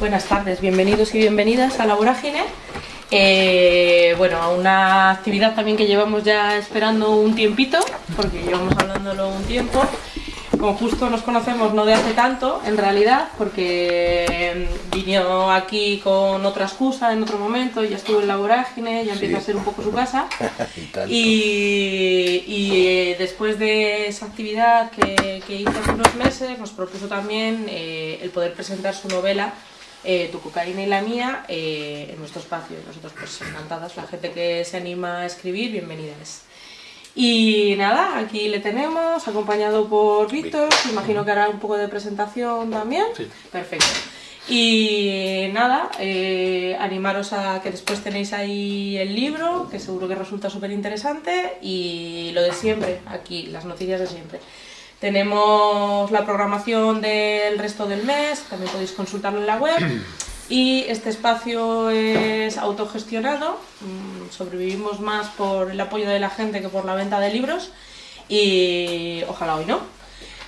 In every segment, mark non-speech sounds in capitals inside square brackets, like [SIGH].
Buenas tardes, bienvenidos y bienvenidas a La Vorágine. Eh, bueno, a una actividad también que llevamos ya esperando un tiempito, porque llevamos hablándolo un tiempo. Como justo nos conocemos no de hace tanto, en realidad, porque vino aquí con otra excusa en otro momento, ya estuvo en la vorágine, ya empieza a ser un poco su casa. [LAUGHS] y, y eh, después de esa actividad que, que, hizo hace unos meses, nos propuso también eh, el poder presentar su novela eh, Tu cocaína y la mía eh, en nuestro espacio. Nosotros pues encantadas, la gente que se anima a escribir, bienvenida es. Y nada, aquí le tenemos, acompañado por Víctor, imagino que hará un poco de presentación también. Sí. Perfecto. Y nada, eh, animaros a que después tenéis ahí el libro, que seguro que resulta súper interesante, y lo de siempre, aquí, las noticias de siempre. Tenemos la programación del resto del mes, también podéis consultarlo en la web. [CLEARS THROAT] Y este espacio es autogestionado, mm, sobrevivimos más por el apoyo de la gente que por la venta de libros y ojalá hoy no.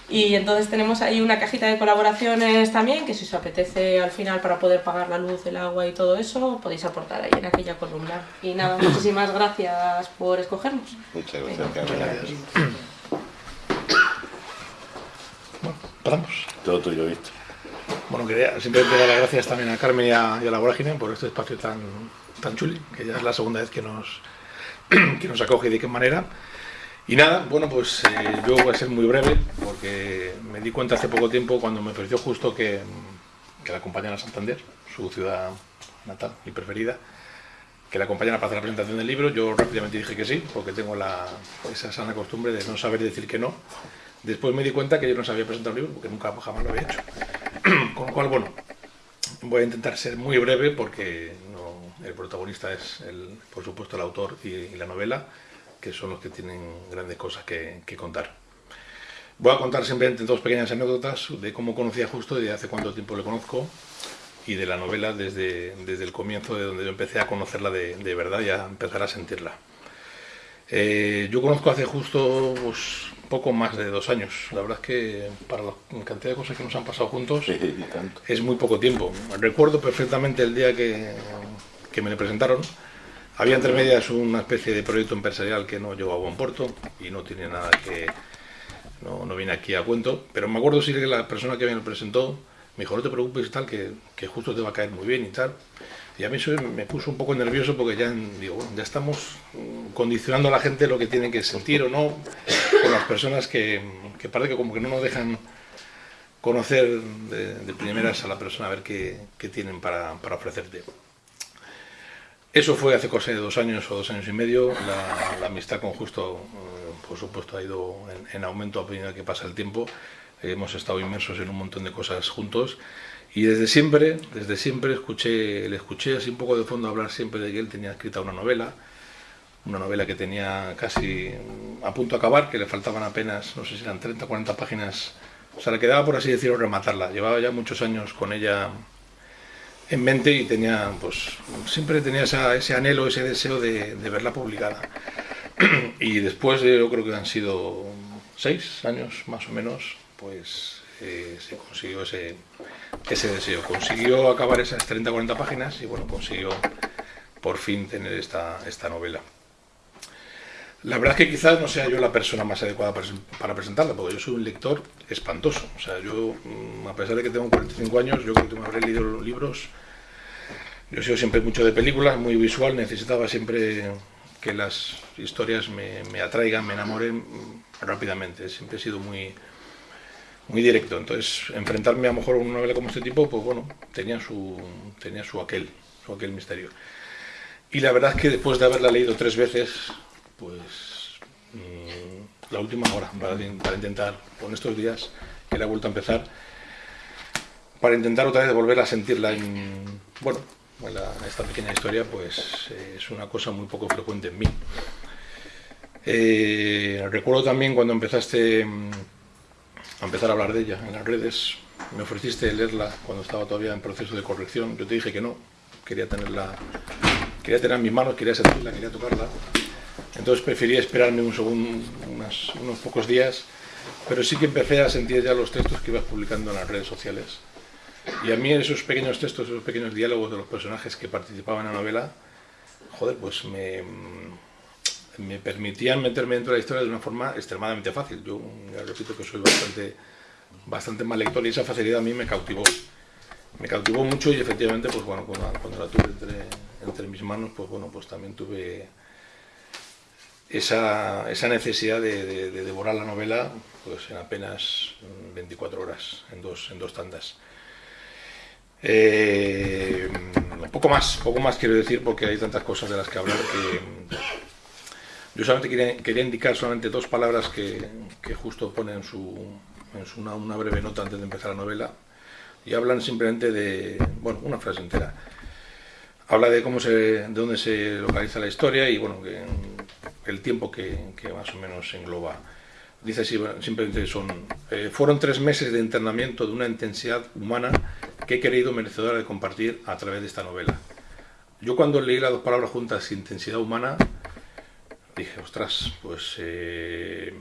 Y entonces tenemos ahí una cajita de colaboraciones también, que si os apetece al final para poder pagar la luz, el agua y todo eso, podéis aportar ahí en aquella columna. Y nada, [CLEARS THROAT] muchísimas gracias por escogernos. Muchas gracias, Venga. [CLEARS THROAT] Bueno, empezamos. Todo tuyo, Víctor. Bueno, quería simplemente dar las gracias también a Carmen y a, y a la Vorágine por este espacio tan, tan chuli, que ya es la segunda vez que nos, [CLEARS THROAT] que nos acoge y de qué manera. Y nada, bueno, pues eh, yo voy a ser muy breve porque me di cuenta hace poco tiempo cuando me pareció justo que, que la acompañara a Santander, su ciudad natal y preferida, que la acompañara para hacer la presentación del libro. Yo rápidamente dije que sí, porque tengo la, esa sana costumbre de no saber decir que no. Después me di cuenta que yo no sabía presentar un libro porque nunca jamás lo había hecho. [CLEARS THROAT] Con lo cual, bueno, voy a intentar ser muy breve porque el protagonista es, el, por supuesto, el autor y, la novela, que son los que tienen grandes cosas que, contar. Voy a contar simplemente dos pequeñas anécdotas de cómo conocí a Justo de hace cuánto tiempo le conozco y de la novela desde, desde el comienzo de donde yo empecé a conocerla de, de verdad y a empezar a sentirla. Eh, yo conozco hace justo pues, poco más de dos años. La verdad es que para la cantidad de cosas que nos han pasado juntos Sí, es muy poco tiempo. Recuerdo perfectamente el día que, que me le presentaron. Había entre medias una especie de proyecto empresarial que no llegó a buen puerto y no tiene nada que... No, no viene aquí a cuento, pero me acuerdo sí que la persona que me lo presentó me dijo, no te preocupes y tal, que, que justo te va a caer muy bien y tal. Y a mí eso me puso un poco nervioso porque ya, digo, bueno, ya estamos condicionando a la gente lo que tiene que sentir o no con las personas que, parece que como que no nos dejan conocer de, de primeras a la persona, a ver qué, tienen para, ofrecerte. Eso fue hace cosa de dos años o dos años y medio. La, amistad con Justo, eh, por supuesto, ha ido en, en aumento a medida que pasa el tiempo. Hemos estado inmersos en un montón de cosas juntos. Y desde siempre, desde siempre escuché, le escuché así un poco de fondo hablar siempre de que él tenía escrita una novela, una novela que tenía casi a punto de acabar, que le faltaban apenas, no sé si eran 30 o 40 páginas. O sea, le quedaba, por así decirlo, rematarla. Llevaba ya muchos años con ella en mente y tenía, pues, siempre tenía ese anhelo, ese deseo de, verla publicada. [CLEARS THROAT] y después, de, yo creo que han sido seis años más o menos, pues eh, se consiguió ese, ese deseo. Consiguió acabar esas 30 o 40 páginas y bueno, consiguió por fin tener esta, esta novela. La verdad es que quizás no sea yo la persona más adecuada para, presentarla, porque yo soy un lector espantoso. O sea, yo, mm, a pesar de que tengo 45 años, yo creo que me habré leído los libros. Yo he sido siempre mucho de películas, muy visual, necesitaba siempre que las historias me, me atraigan, me enamoren mm, rápidamente. Siempre he sido muy, muy directo. Entonces, enfrentarme a lo mejor a una novela como este tipo, pues bueno, tenía su, tenía su aquel, su aquel misterio. Y la verdad es que después de haberla leído tres veces, pues mm, la última hora para, intentar, con estos días que la he vuelto a empezar, para intentar otra vez volver a sentirla en, bueno, esta pequeña historia, pues es una cosa muy poco frecuente en mí. Eh, recuerdo también cuando empezaste mm, a empezar a hablar de ella en las redes, me ofreciste leerla cuando estaba todavía en proceso de corrección, yo te dije que no, quería tenerla, quería tenerla en mis manos, quería sentirla, quería tocarla, entonces preferí esperarme un segundo, unas- unos pocos días, pero sí que empecé a sentir ya los textos que ibas publicando en las redes sociales. Y a mí esos pequeños textos, esos pequeños diálogos de los personajes que participaban en la novela, joder, pues me, me permitían meterme dentro de la historia de una forma extremadamente fácil. Yo ya repito que soy bastante, bastante mal lector y esa facilidad a mí me cautivó. Me cautivó mucho y efectivamente, pues bueno, cuando, cuando la tuve entre, entre mis manos, pues bueno, pues también tuve esa, esa necesidad de, de, devorar la novela pues en apenas 24 horas, en dos, en dos tandas. Eh, poco más, poco más quiero decir porque hay tantas cosas de las que hablar que yo solamente quería, quería indicar solamente dos palabras que, que justo pone en, su, en su una, una, breve nota antes de empezar la novela y hablan simplemente de, bueno, una frase entera. Habla de cómo se, de dónde se localiza la historia y bueno, que, el tiempo que, que más o menos engloba. Dice simplemente son, eh, fueron tres meses de internamiento de una intensidad humana que he querido merecedora de compartir a través de esta novela. Yo cuando leí las dos palabras juntas, intensidad humana, dije, ostras, pues, eh,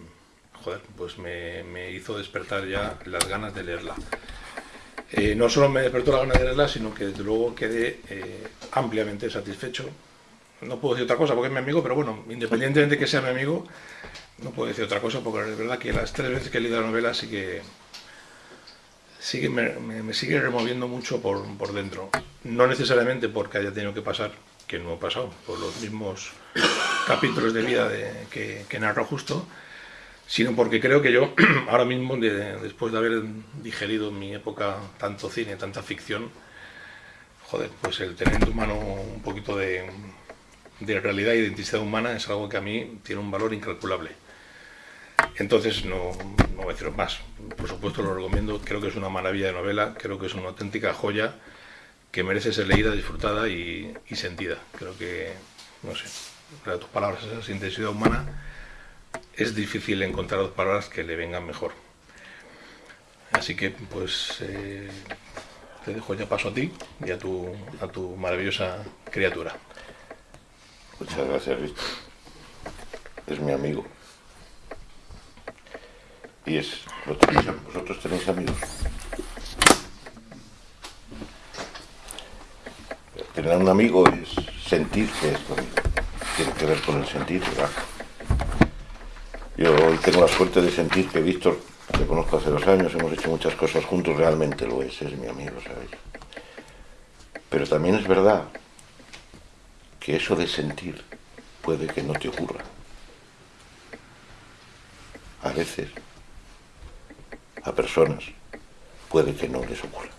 joder, pues me, hizo despertar ya las ganas de leerla. Eh, no solo me despertó la ganas de leerla, sino que desde luego quedé eh, ampliamente satisfecho. No puedo decir otra cosa porque es mi amigo, pero bueno, independientemente de que sea mi amigo, no puedo decir otra cosa porque es verdad que las tres veces que he leído la novela sí que, me, sigue removiendo mucho por, por dentro. No necesariamente porque haya tenido que pasar, que no ha pasado, por los mismos capítulos de vida que, que narro justo, sino porque creo que yo, [CLEARS THROAT] ahora mismo, de, después de haber digerido en mi época tanto cine, tanta ficción, joder, pues el tener en tu mano un poquito de, de realidad e identidad humana es algo que a mí tiene un valor incalculable. Entonces, no, no voy a más. Por supuesto, lo recomiendo. Creo que es una maravilla de novela. Creo que es una auténtica joya que merece ser leída, disfrutada y, sentida. Creo que, no sé, para tus palabras, esa intensidad humana, es difícil encontrar dos palabras que le vengan mejor. Así que, pues, eh, te dejo ya paso a ti y a tu, a tu maravillosa criatura. Muchas gracias, Víctor. Es mi amigo. Y es... ¿Vosotros tenéis amigos? Tener un amigo es sentir que es. Tiene que ver con el sentir, ¿verdad? Yo hoy tengo la suerte de sentir que Víctor, le conozco hace dos años, hemos hecho muchas cosas juntos, realmente lo es, es mi amigo, ¿sabéis? Pero también es verdad que eso de sentir puede que no te ocurra. A veces, a personas, puede que no les ocurra.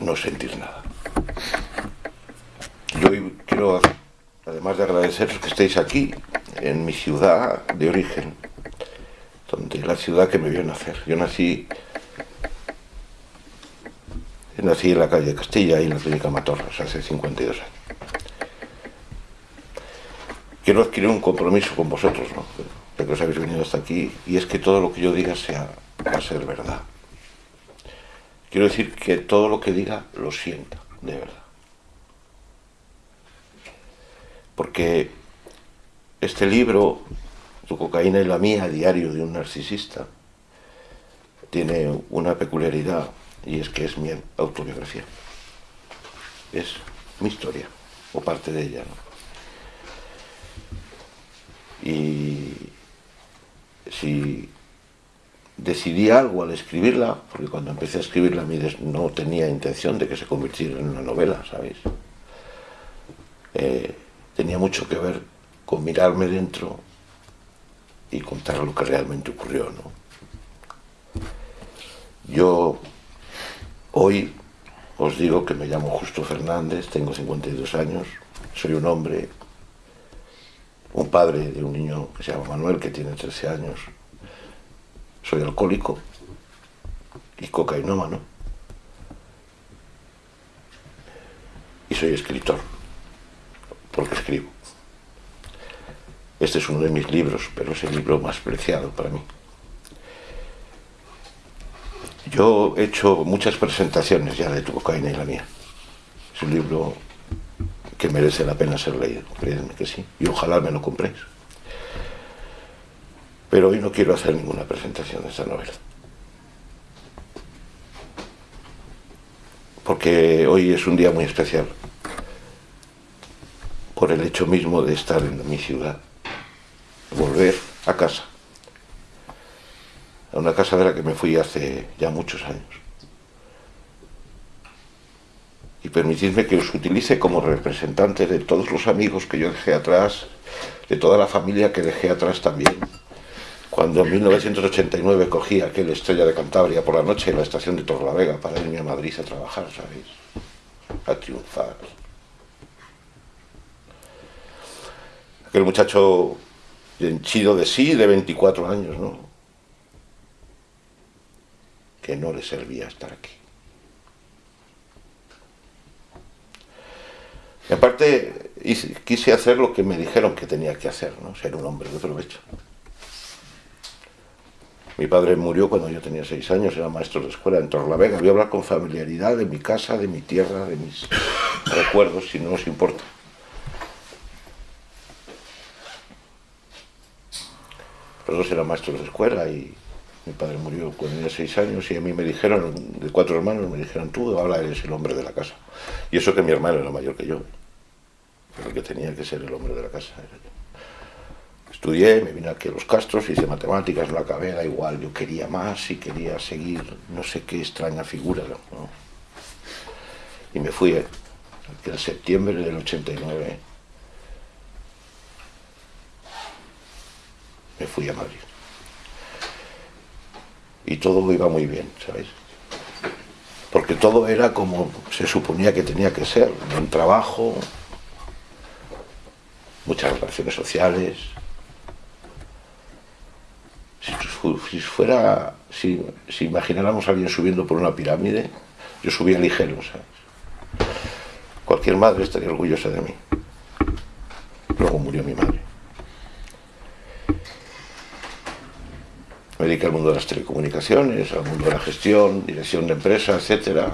No sentir nada. Yo quiero, además de agradeceros que estéis aquí, en mi ciudad de origen, donde la ciudad que me vio nacer. Yo nací nací en la calle Castilla y en la clínica Matorras hace 52 años. Quiero adquirir un compromiso con vosotros, ¿no? de que os habéis venido hasta aquí, y es que todo lo que yo diga sea, va a ser verdad. Quiero decir que todo lo que diga lo sienta, de verdad. Porque este libro, Tu cocaína y la mía, diario de un narcisista, tiene una peculiaridad y es que es mi autobiografía. Es mi historia, o parte de ella. ¿no? Y si decidí algo al escribirla, porque cuando empecé a escribirla no tenía intención de que se convirtiera en una novela, ¿sabéis? Eh, tenía mucho que ver con mirarme dentro y contar lo que realmente ocurrió, ¿no? Yo Hoy os digo que me llamo Justo Fernández, tengo 52 años, soy un hombre, un padre de un niño que se llama Manuel, que tiene 13 años. Soy alcohólico y cocainómano. Y soy escritor, porque escribo. Este es uno de mis libros, pero es el libro más preciado para mí. Yo he hecho muchas presentaciones ya de tu cocaína y la mía. Es un libro que merece la pena ser leído, créanme que sí, y ojalá me lo compréis. Pero hoy no quiero hacer ninguna presentación de esta novela. Porque hoy es un día muy especial, por el hecho mismo de estar en mi ciudad, volver a casa a una casa de la que me fui hace ya muchos años. Y permitidme que os utilice como representante de todos los amigos que yo dejé atrás, de toda la familia que dejé atrás también, cuando en 1989 cogí aquel Estrella de Cantabria por la noche en la estación de Torlavega para irme a Madrid a trabajar, ¿sabéis? A triunfar. Aquel muchacho henchido de sí, de 24 años, ¿no? Que no le servía estar aquí. Y aparte, quise hacer lo que me dijeron que tenía que hacer, ¿no? Ser un hombre de provecho. Mi padre murió cuando yo tenía seis años, era maestro de escuela en Torlavega. Voy a hablar con familiaridad de mi casa, de mi tierra, de mis [COUGHS] recuerdos, si no os importa. Los dos eran maestros de escuela y mi padre murió cuando tenía seis años y a mí me dijeron, de cuatro hermanos, me dijeron, tú ahora eres el hombre de la casa. Y eso que mi hermano era mayor que yo, pero que tenía que ser el hombre de la casa. Estudié, me vine aquí a los Castros, hice matemáticas, no acabé, da igual, yo quería más y quería seguir, no sé qué extraña figura. Y me fui en septiembre del 89. Me fui a Madrid. Y todo iba muy bien, ¿sabéis? Porque todo era como se suponía que tenía que ser, un trabajo, muchas relaciones sociales, si fuera, si, imagináramos a alguien subiendo por una pirámide, yo subía ligero, ¿sabes? Cualquier madre estaría orgullosa de mí. Luego murió mi madre. Me dediqué al mundo de las telecomunicaciones, al mundo de la gestión, dirección de empresas, etc.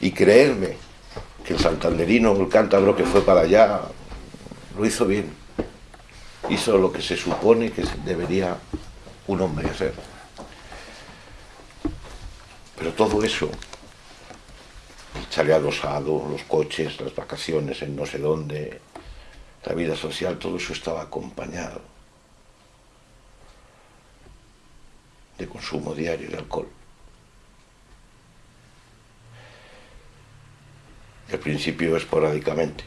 Y creerme que el santanderino, el cántabro que fue para allá, lo hizo bien. Hizo lo que se supone que debería un hombre a ser. Pero todo eso, el chale adosado, los coches, las vacaciones en no sé dónde, la vida social, todo eso estaba acompañado de consumo diario de alcohol. Al principio esporádicamente,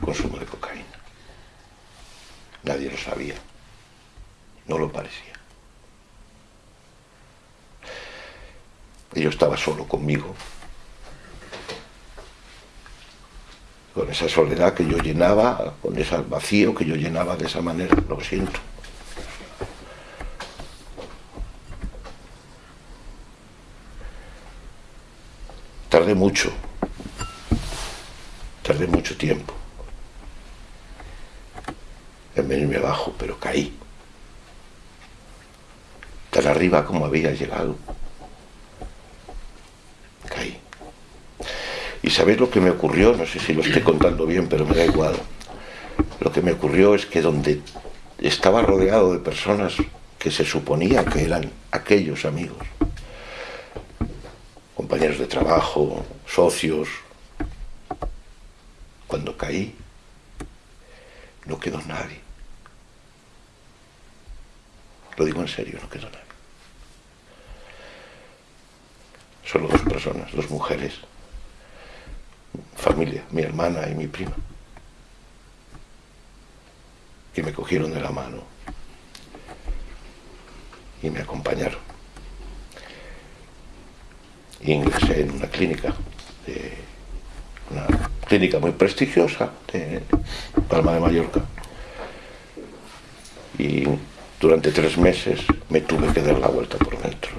consumo de cocaína. Nadie lo sabía. No lo parecía. Yo estaba solo conmigo, con esa soledad que yo llenaba, con ese vacío que yo llenaba de esa manera, lo siento. Tardé mucho, tardé mucho tiempo en venirme abajo, pero caí tan arriba como había llegado. Caí. ¿Y sabéis lo que me ocurrió? No sé si lo estoy contando bien, pero me da igual. Lo que me ocurrió es que donde estaba rodeado de personas que se suponía que eran aquellos amigos, compañeros de trabajo, socios, cuando caí, no quedó nadie. Lo digo en serio, no quedó nadie. Solo dos personas, dos mujeres, familia, mi hermana y mi prima, que me cogieron de la mano y me acompañaron. Ingresé en una clínica, una clínica muy prestigiosa de Palma de Mallorca. Y durante tres meses me tuve que dar la vuelta por dentro.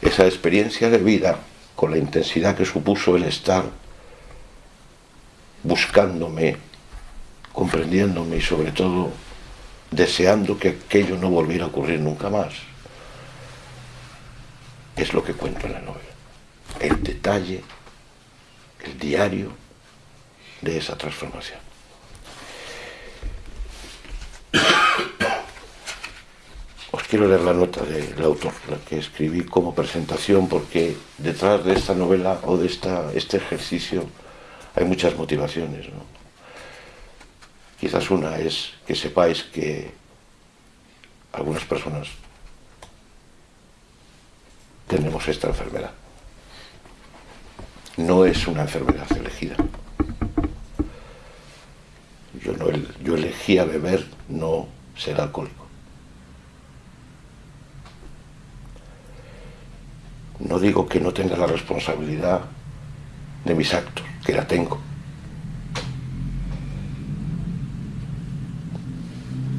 Esa experiencia de vida, con la intensidad que supuso el estar buscándome, comprendiéndome y sobre todo deseando que aquello no volviera a ocurrir nunca más, es lo que cuento en la novela. El detalle, el diario de esa transformación. [COUGHS] quiero leer la nota del autor, la que escribí como presentación, porque detrás de esta novela o de esta, este ejercicio hay muchas motivaciones. ¿no? Quizás una es que sepáis que algunas personas tenemos esta enfermedad. No es una enfermedad elegida. Yo, no, yo elegí a beber, no ser alcohólico. No digo que no tenga la responsabilidad de mis actos, que la tengo.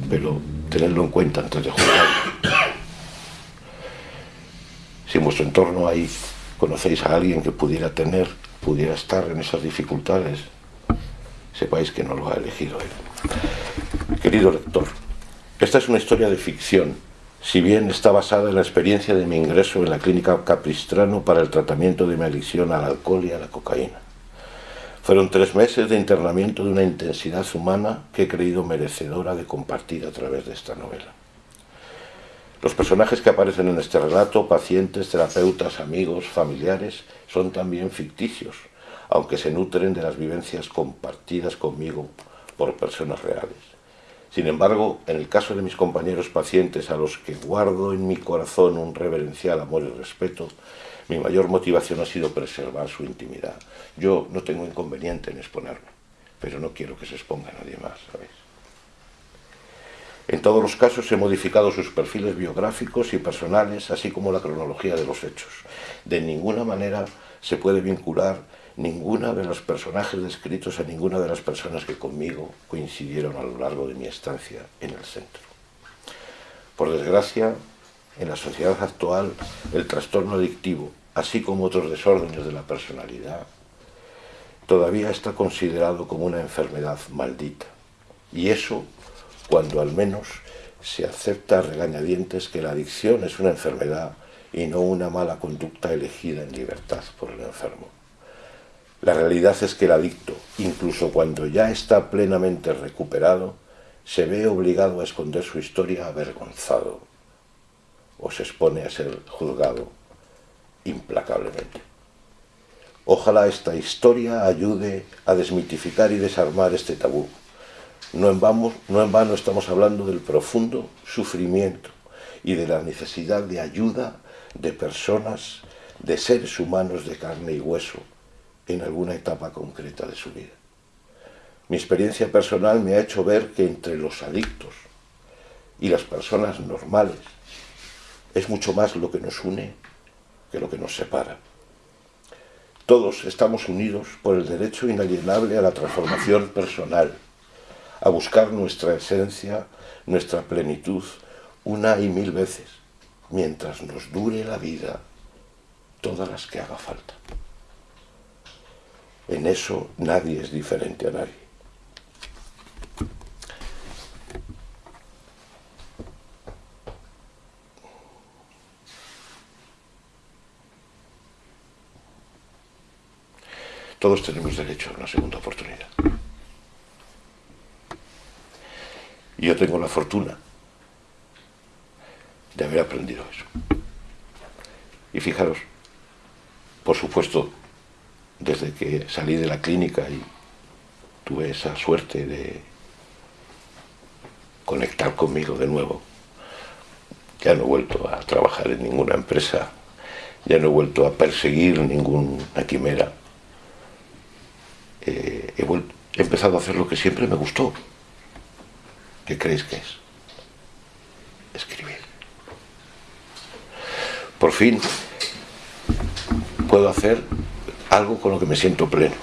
Pero tenerlo en cuenta antes de jugar. Si en vuestro entorno hay, conocéis a alguien que pudiera tener, pudiera estar en esas dificultades, sepáis que no lo ha elegido él. Querido lector, esta es una historia de ficción, si bien está basada en la experiencia de mi ingreso en la clínica Capistrano para el tratamiento de mi adicción al alcohol y a la cocaína. Fueron tres meses de internamiento de una intensidad humana que he creído merecedora de compartir a través de esta novela. Los personajes que aparecen en este relato, pacientes, terapeutas, amigos, familiares, son también ficticios, aunque se nutren de las vivencias compartidas conmigo por personas reales. Sin embargo, en el caso de mis compañeros pacientes a los que guardo en mi corazón un reverencial amor y respeto, mi mayor motivación ha sido preservar su intimidad. Yo no tengo inconveniente en exponerme, pero no quiero que se exponga nadie más, ¿sabéis? En todos los casos he modificado sus perfiles biográficos y personales, así como la cronología de los hechos. De ninguna manera se puede vincular ninguna de los personajes descritos a ninguna de las personas que conmigo coincidieron a lo largo de mi estancia en el centro. Por desgracia, en la sociedad actual, el trastorno adictivo, así como otros desórdenes de la personalidad, todavía está considerado como una enfermedad maldita. Y eso cuando al menos se acepta regañadientes que la adicción es una enfermedad y no una mala conducta elegida en libertad por el enfermo. La realidad es que el adicto, incluso cuando ya está plenamente recuperado, se ve obligado a esconder su historia avergonzado o se expone a ser juzgado implacablemente. Ojalá esta historia ayude a desmitificar y desarmar este tabú. No en, vano, estamos hablando del profundo sufrimiento y de la necesidad de ayuda de personas, de seres humanos de carne y hueso, en alguna etapa concreta de su vida. Mi experiencia personal me ha hecho ver que entre los adictos y las personas normales es mucho más lo que nos une que lo que nos separa. Todos estamos unidos por el derecho inalienable a la transformación personal, a buscar nuestra esencia, nuestra plenitud, una y mil veces, mientras nos dure la vida, todas las que haga falta. En eso nadie es diferente a nadie. Todos tenemos derecho a una segunda oportunidad. Y yo tengo la fortuna de haber aprendido eso. Y fijaros, por supuesto, desde que salí de la clínica y tuve esa suerte de conectar conmigo de nuevo. Ya no he vuelto a trabajar en ninguna empresa, ya no he vuelto a perseguir ninguna quimera. Eh, he, he empezado a hacer lo que siempre me gustó. ¿Qué creéis que es? Escribir. Por fin puedo hacer algo con lo que me siento pleno.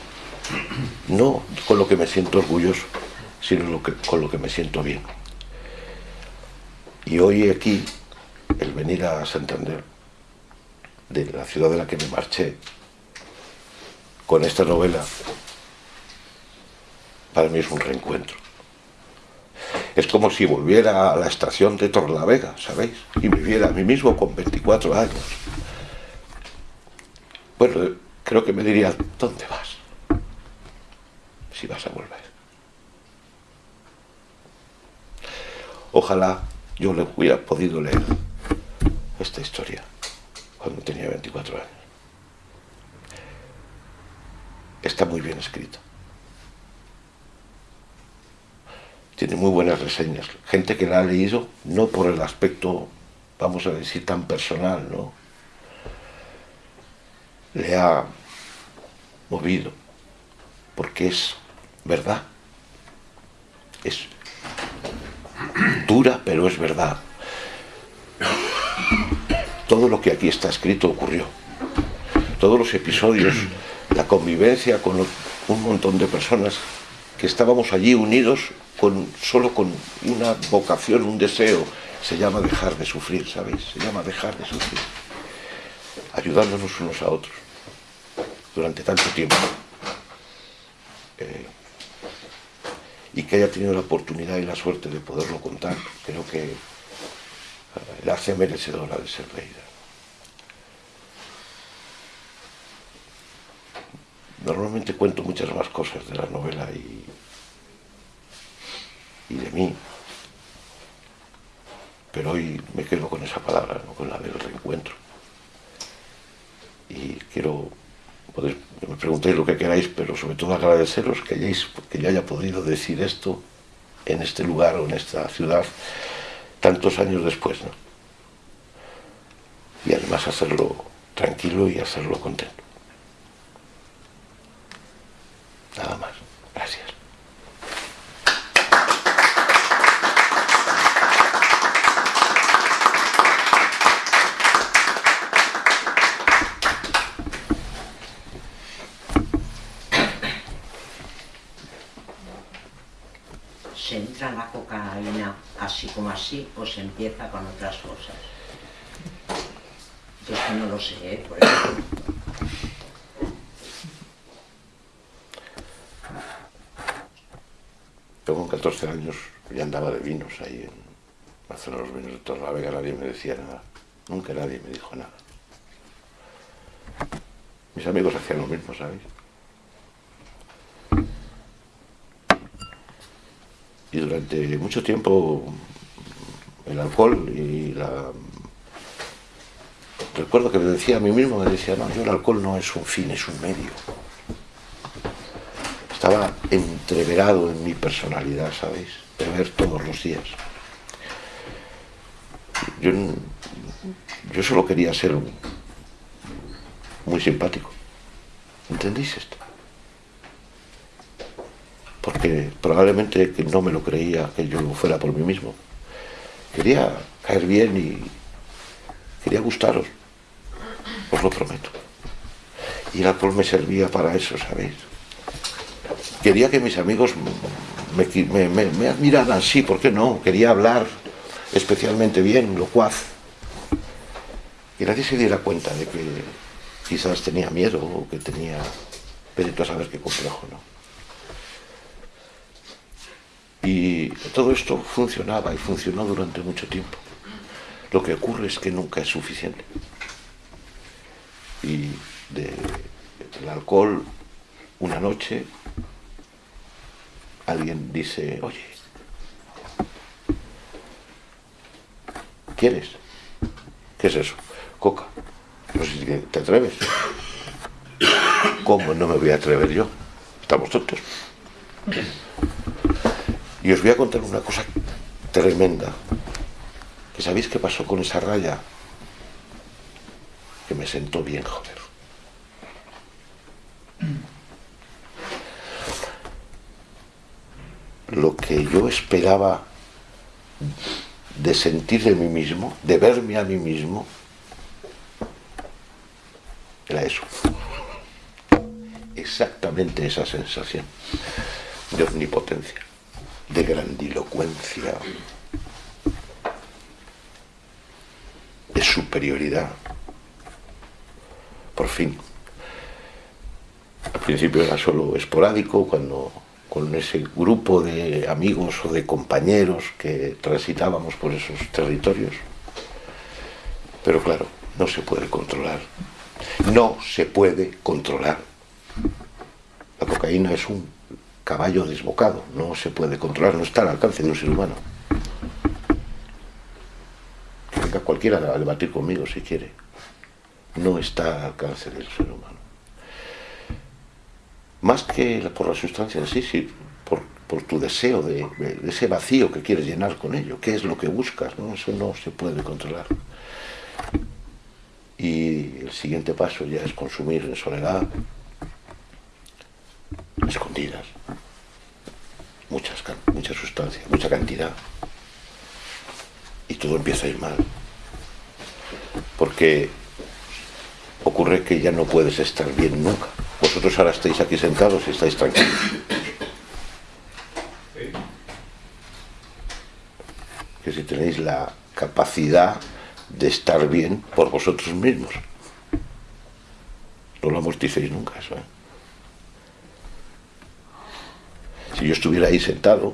No con lo que me siento orgulloso, sino con lo que me siento bien. Y hoy aquí, el venir a Santander, de la ciudad de la que me marché, con esta novela, para mí es un reencuentro. Es como si volviera a la estación de Torlavega, ¿sabéis? Y me viera a mí mismo con 24 años. Bueno, creo que me diría, ¿dónde vas? Si vas a volver. Ojalá yo le hubiera podido leer esta historia cuando tenía 24 años. Está muy bien escrita. Tiene muy buenas reseñas. Gente que la ha leído, no por el aspecto, vamos a decir, tan personal, ¿no? Le ha movido, porque es verdad. Es dura, pero es verdad. Todo lo que aquí está escrito ocurrió. Todos los episodios, la convivencia con un montón de personas que estábamos allí unidos con, solo con una vocación, un deseo, se llama dejar de sufrir, ¿sabéis? Se llama dejar de sufrir. Ayudándonos unos a otros durante tanto tiempo. Eh, y que haya tenido la oportunidad y la suerte de poderlo contar, creo que eh, la hace merecedora de ser leída. Normalmente cuento muchas más cosas de la novela y, y de mí, pero hoy me quedo con esa palabra, con la del reencuentro. Y quiero me preguntéis lo que queráis, pero sobre todo agradeceros que, hayáis, que yo haya podido decir esto en este lugar o en esta ciudad tantos años después. ¿no? Y además hacerlo tranquilo y hacerlo contento. Nada más. Gracias. la cocaína así o se empieza con otras cosas? Yo es que no lo sé, ¿eh? por ejemplo. Yo con 14 años ya andaba de vinos ahí en de los vinos de Torlavega, nadie me decía nada. Nunca nadie me dijo nada. Mis amigos hacían lo mismo, ¿sabéis? y durante mucho tiempo el alcohol y la... Recuerdo que me decía a mí mismo, me decía, no, yo el alcohol no es un fin, es un medio. Estaba entreverado en mi personalidad, ¿sabéis? De ver todos los días. Yo, yo solo quería ser muy simpático. ¿Entendéis esto? porque probablemente no me lo creía que yo fuera por mí mismo. Quería caer bien y quería gustaros, os lo prometo. Y el alcohol me servía para eso, ¿sabéis? Quería que mis amigos me, me admiraran, sí, ¿por qué no? Quería hablar especialmente bien, locuaz. Y nadie se diera cuenta de que quizás tenía miedo o que tenía... Pero a saber qué complejo, ¿no? Y todo esto funcionaba y funcionó durante mucho tiempo. Lo que ocurre es que nunca es suficiente. Y del alcohol, una noche, alguien dice, oye, ¿quieres? ¿Qué es eso? Coca. No si te atreves. [COUGHS] ¿Cómo no me voy a atrever yo? Estamos tontos. Y os voy a contar una cosa tremenda. ¿Que sabéis qué pasó con esa raya? Que me sentó bien, joder. Lo que yo esperaba de sentir de mí mismo, de verme a mí mismo, era eso. Exactamente esa sensación de omnipotencia de grandilocuencia, de superioridad. Por fin. Al principio era solo esporádico, cuando con ese grupo de amigos o de compañeros que transitábamos por esos territorios. Pero claro, no se puede controlar. No se puede controlar. La cocaína es un caballo desbocado, no se puede controlar, no está al alcance de un ser humano. venga cualquiera a debatir conmigo si quiere. No está al alcance del ser humano. Más que por la sustancia en sí, sí por, por tu deseo de, ese vacío que quieres llenar con ello. ¿Qué es lo que buscas? ¿no? Eso no se puede controlar. Y el siguiente paso ya es consumir en soledad, escondidas, muchas, mucha sustancia, mucha cantidad. Y todo empieza a ir mal. Porque ocurre que ya no puedes estar bien nunca. Vosotros ahora estáis aquí sentados y estáis tranquilos. Que si tenéis la capacidad de estar bien por vosotros mismos. No lo amorticéis nunca eso. ¿eh? Si yo estuviera ahí sentado,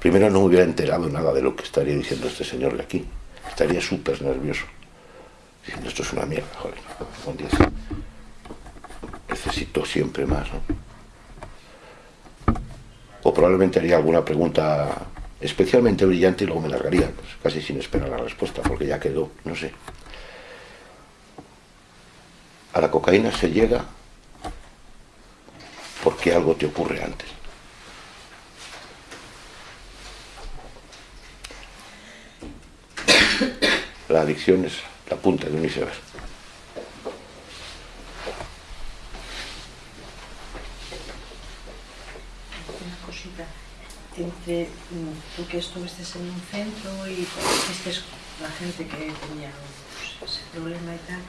primero no me hubiera enterado nada de lo que estaría diciendo este señor de aquí. Estaría súper nervioso. Diciendo, esto es una mierda, joder. Un día Necesito siempre más, ¿no? O probablemente haría alguna pregunta especialmente brillante y luego me largaría, pues, casi sin esperar la respuesta, porque ya quedó, no sé. A la cocaína se llega porque algo te ocurre antes. La adicción es la punta de un iceberg. Una cosita. Entre mm, tú que estuviste en un centro y viste la gente que tenía pues, ese problema y tal,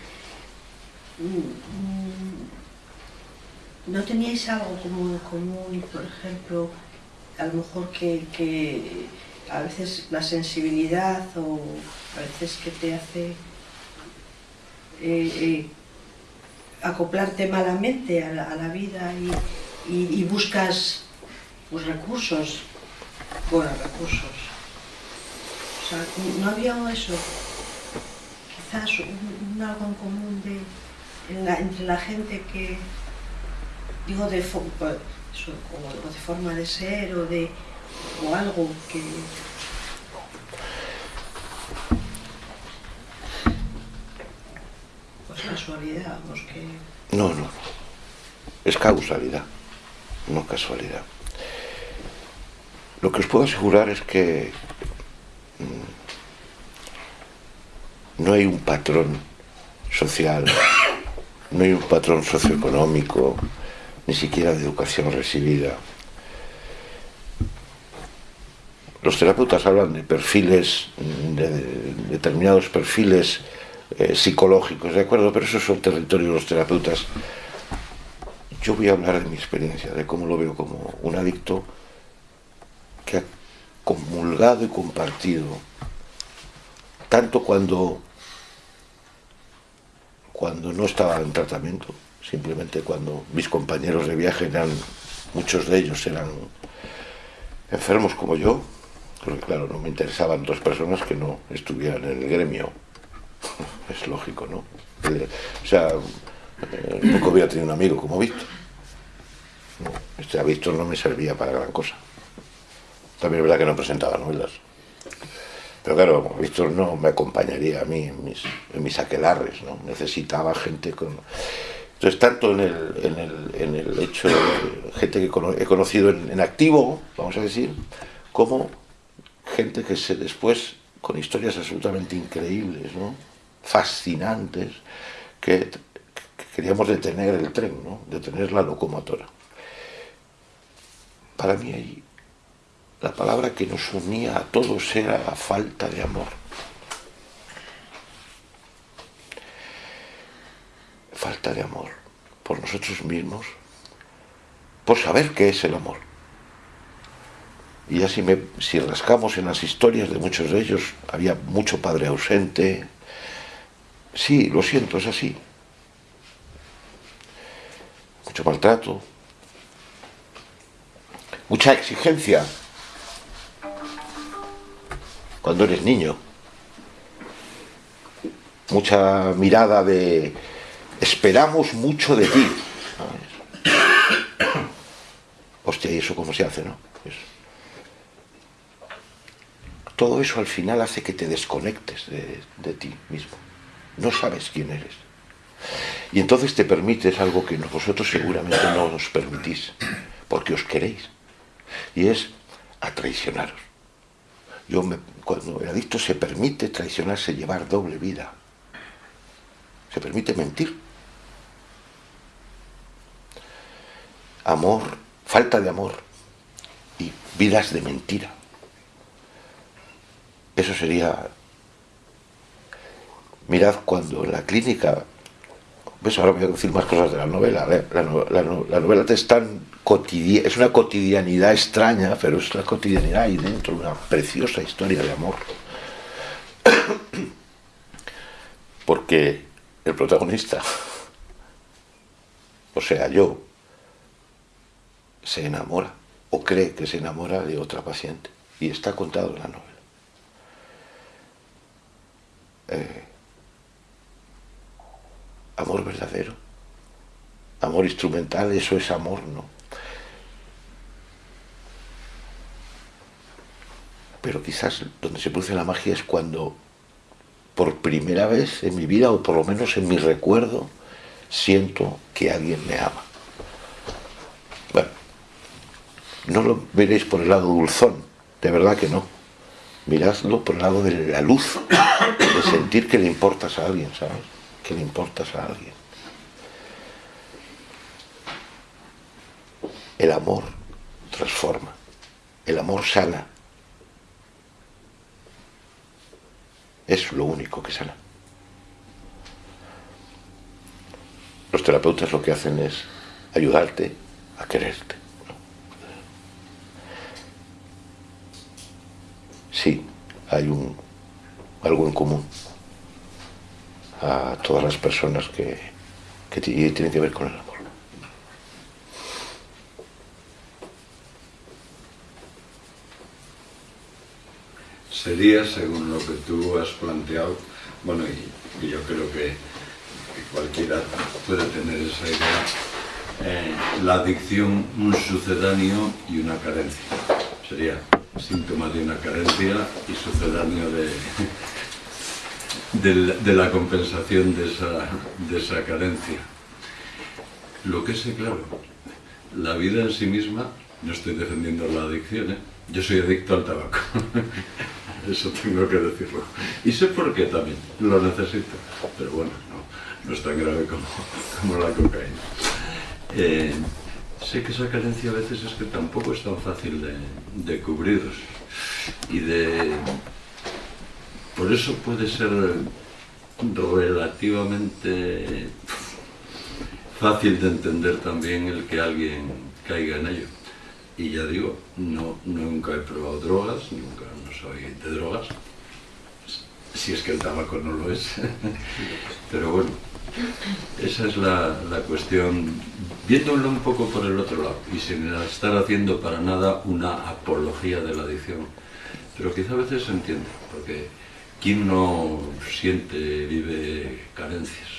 mm, mm, ¿no teníais algo como en común, por ejemplo, a lo mejor que, que a veces la sensibilidad o a veces que te hace eh, eh, acoplarte malamente a la, vida y, buscas pues, recursos, bueno, recursos. O sea, no había eso, quizás un, algo en común de, entre la gente que, digo, de, eso, como, de forma de ser o de o algo que... Pues casualidad, pues que... No, no. Es causalidad, no casualidad. Lo que os puedo asegurar es que mm, no hay un patrón social, no hay un patrón socioeconómico, ni siquiera de educación recibida, los terapeutas hablan de perfiles, de, determinados perfiles eh, psicológicos, ¿de acuerdo? Pero esos son territorios de los terapeutas. Yo voy a hablar de mi experiencia, de cómo lo veo como un adicto que ha comulgado y compartido, tanto cuando, cuando no estaba en tratamiento, simplemente cuando mis compañeros de viaje eran, muchos de ellos eran enfermos como yo, porque claro, no me interesaban dos personas que no estuvieran en el gremio. [LAUGHS] Es lógico, ¿no? O sea, eh, poco había tenido un amigo como Víctor. No, este Víctor no me servía para gran cosa. También es verdad que no presentaba novelas. Pero claro, Víctor no me acompañaría a mí en mis, en aquelarres, ¿no? Necesitaba gente con... Entonces, tanto en el, en el, en el hecho de gente que he conocido en activo, vamos a decir, como gente que se después, con historias absolutamente increíbles, ¿no? fascinantes, que, que queríamos detener el tren, ¿no? detener la locomotora. Para mí ahí, la palabra que nos unía a todos era la falta de amor. Falta de amor por nosotros mismos, por saber qué es el amor y me, si rascamos en las historias de muchos de ellos, había mucho padre ausente. Sí, lo siento, es así. Mucho maltrato. Mucha exigencia. Cuando eres niño. Mucha mirada de esperamos mucho de ti. Hostia, ¿y eso cómo se hace, no? Todo eso al final hace que te desconectes de, ti mismo. No sabes quién eres. Y entonces te permites algo que vosotros seguramente no os permitís, porque os queréis. Y es a traicionaros. Yo me, cuando el adicto se permite traicionarse, llevar doble vida, se permite mentir. Amor, falta de amor y vidas de mentira. Eso sería... Mirad cuando la clínica... ¿Ves? Ahora voy a decir más cosas de la novela. La, la, la, novela es tan cotidiana, es una cotidianidad extraña, pero es la cotidianidad ahí dentro, una preciosa historia de amor. [COUGHS] Porque el protagonista, [LAUGHS] o sea, yo, se enamora o cree que se enamora de otra paciente y está contado en la novela. Eh, amor verdadero, amor instrumental, eso es amor, ¿no? Pero quizás donde se produce la magia es cuando por primera vez en mi vida, o por lo menos en mi recuerdo, siento que alguien me ama. Bueno, no lo veréis por el lado dulzón, de verdad que no. Miradlo por el lado de la luz, sentir que le importas a alguien, ¿sabes? Que le importas a alguien. El amor transforma, el amor sana, Es lo único que sana. Los terapeutas lo que hacen es ayudarte a quererte. Sí, hay un, algo en común a todas las personas que, que tienen que ver con el amor. sería, según lo que tú has planteado, bueno, y, yo creo que, cualquiera puede tener esa idea, eh, la adicción un sucedáneo y una carencia. Sería síntoma de una carencia y sucedáneo de, de, la, compensación de esa, de esa carencia. Lo que es claro, la vida en sí misma, no estoy defendiendo la adicción, ¿eh? yo soy adicto al tabaco. [LAUGHS] eso tengo que decirlo. Y sé por qué también, lo necesito. Pero bueno, no, es tan grave como, la cocaína. Eh, sé que esa carencia a veces es que tampoco es tan fácil de, de cubrir y de... Por eso puede ser relativamente fácil de entender también el que alguien caiga en ello. Y ya digo, no, nunca he probado drogas, nunca no soy de drogas, si es que el tabaco no lo es. [LAUGHS] Pero bueno, esa es la, la, cuestión, viéndolo un poco por el otro lado, y sin estar haciendo para nada una apología de la adicción. Pero quizá a veces se entiende, porque quien no siente, vive carencias.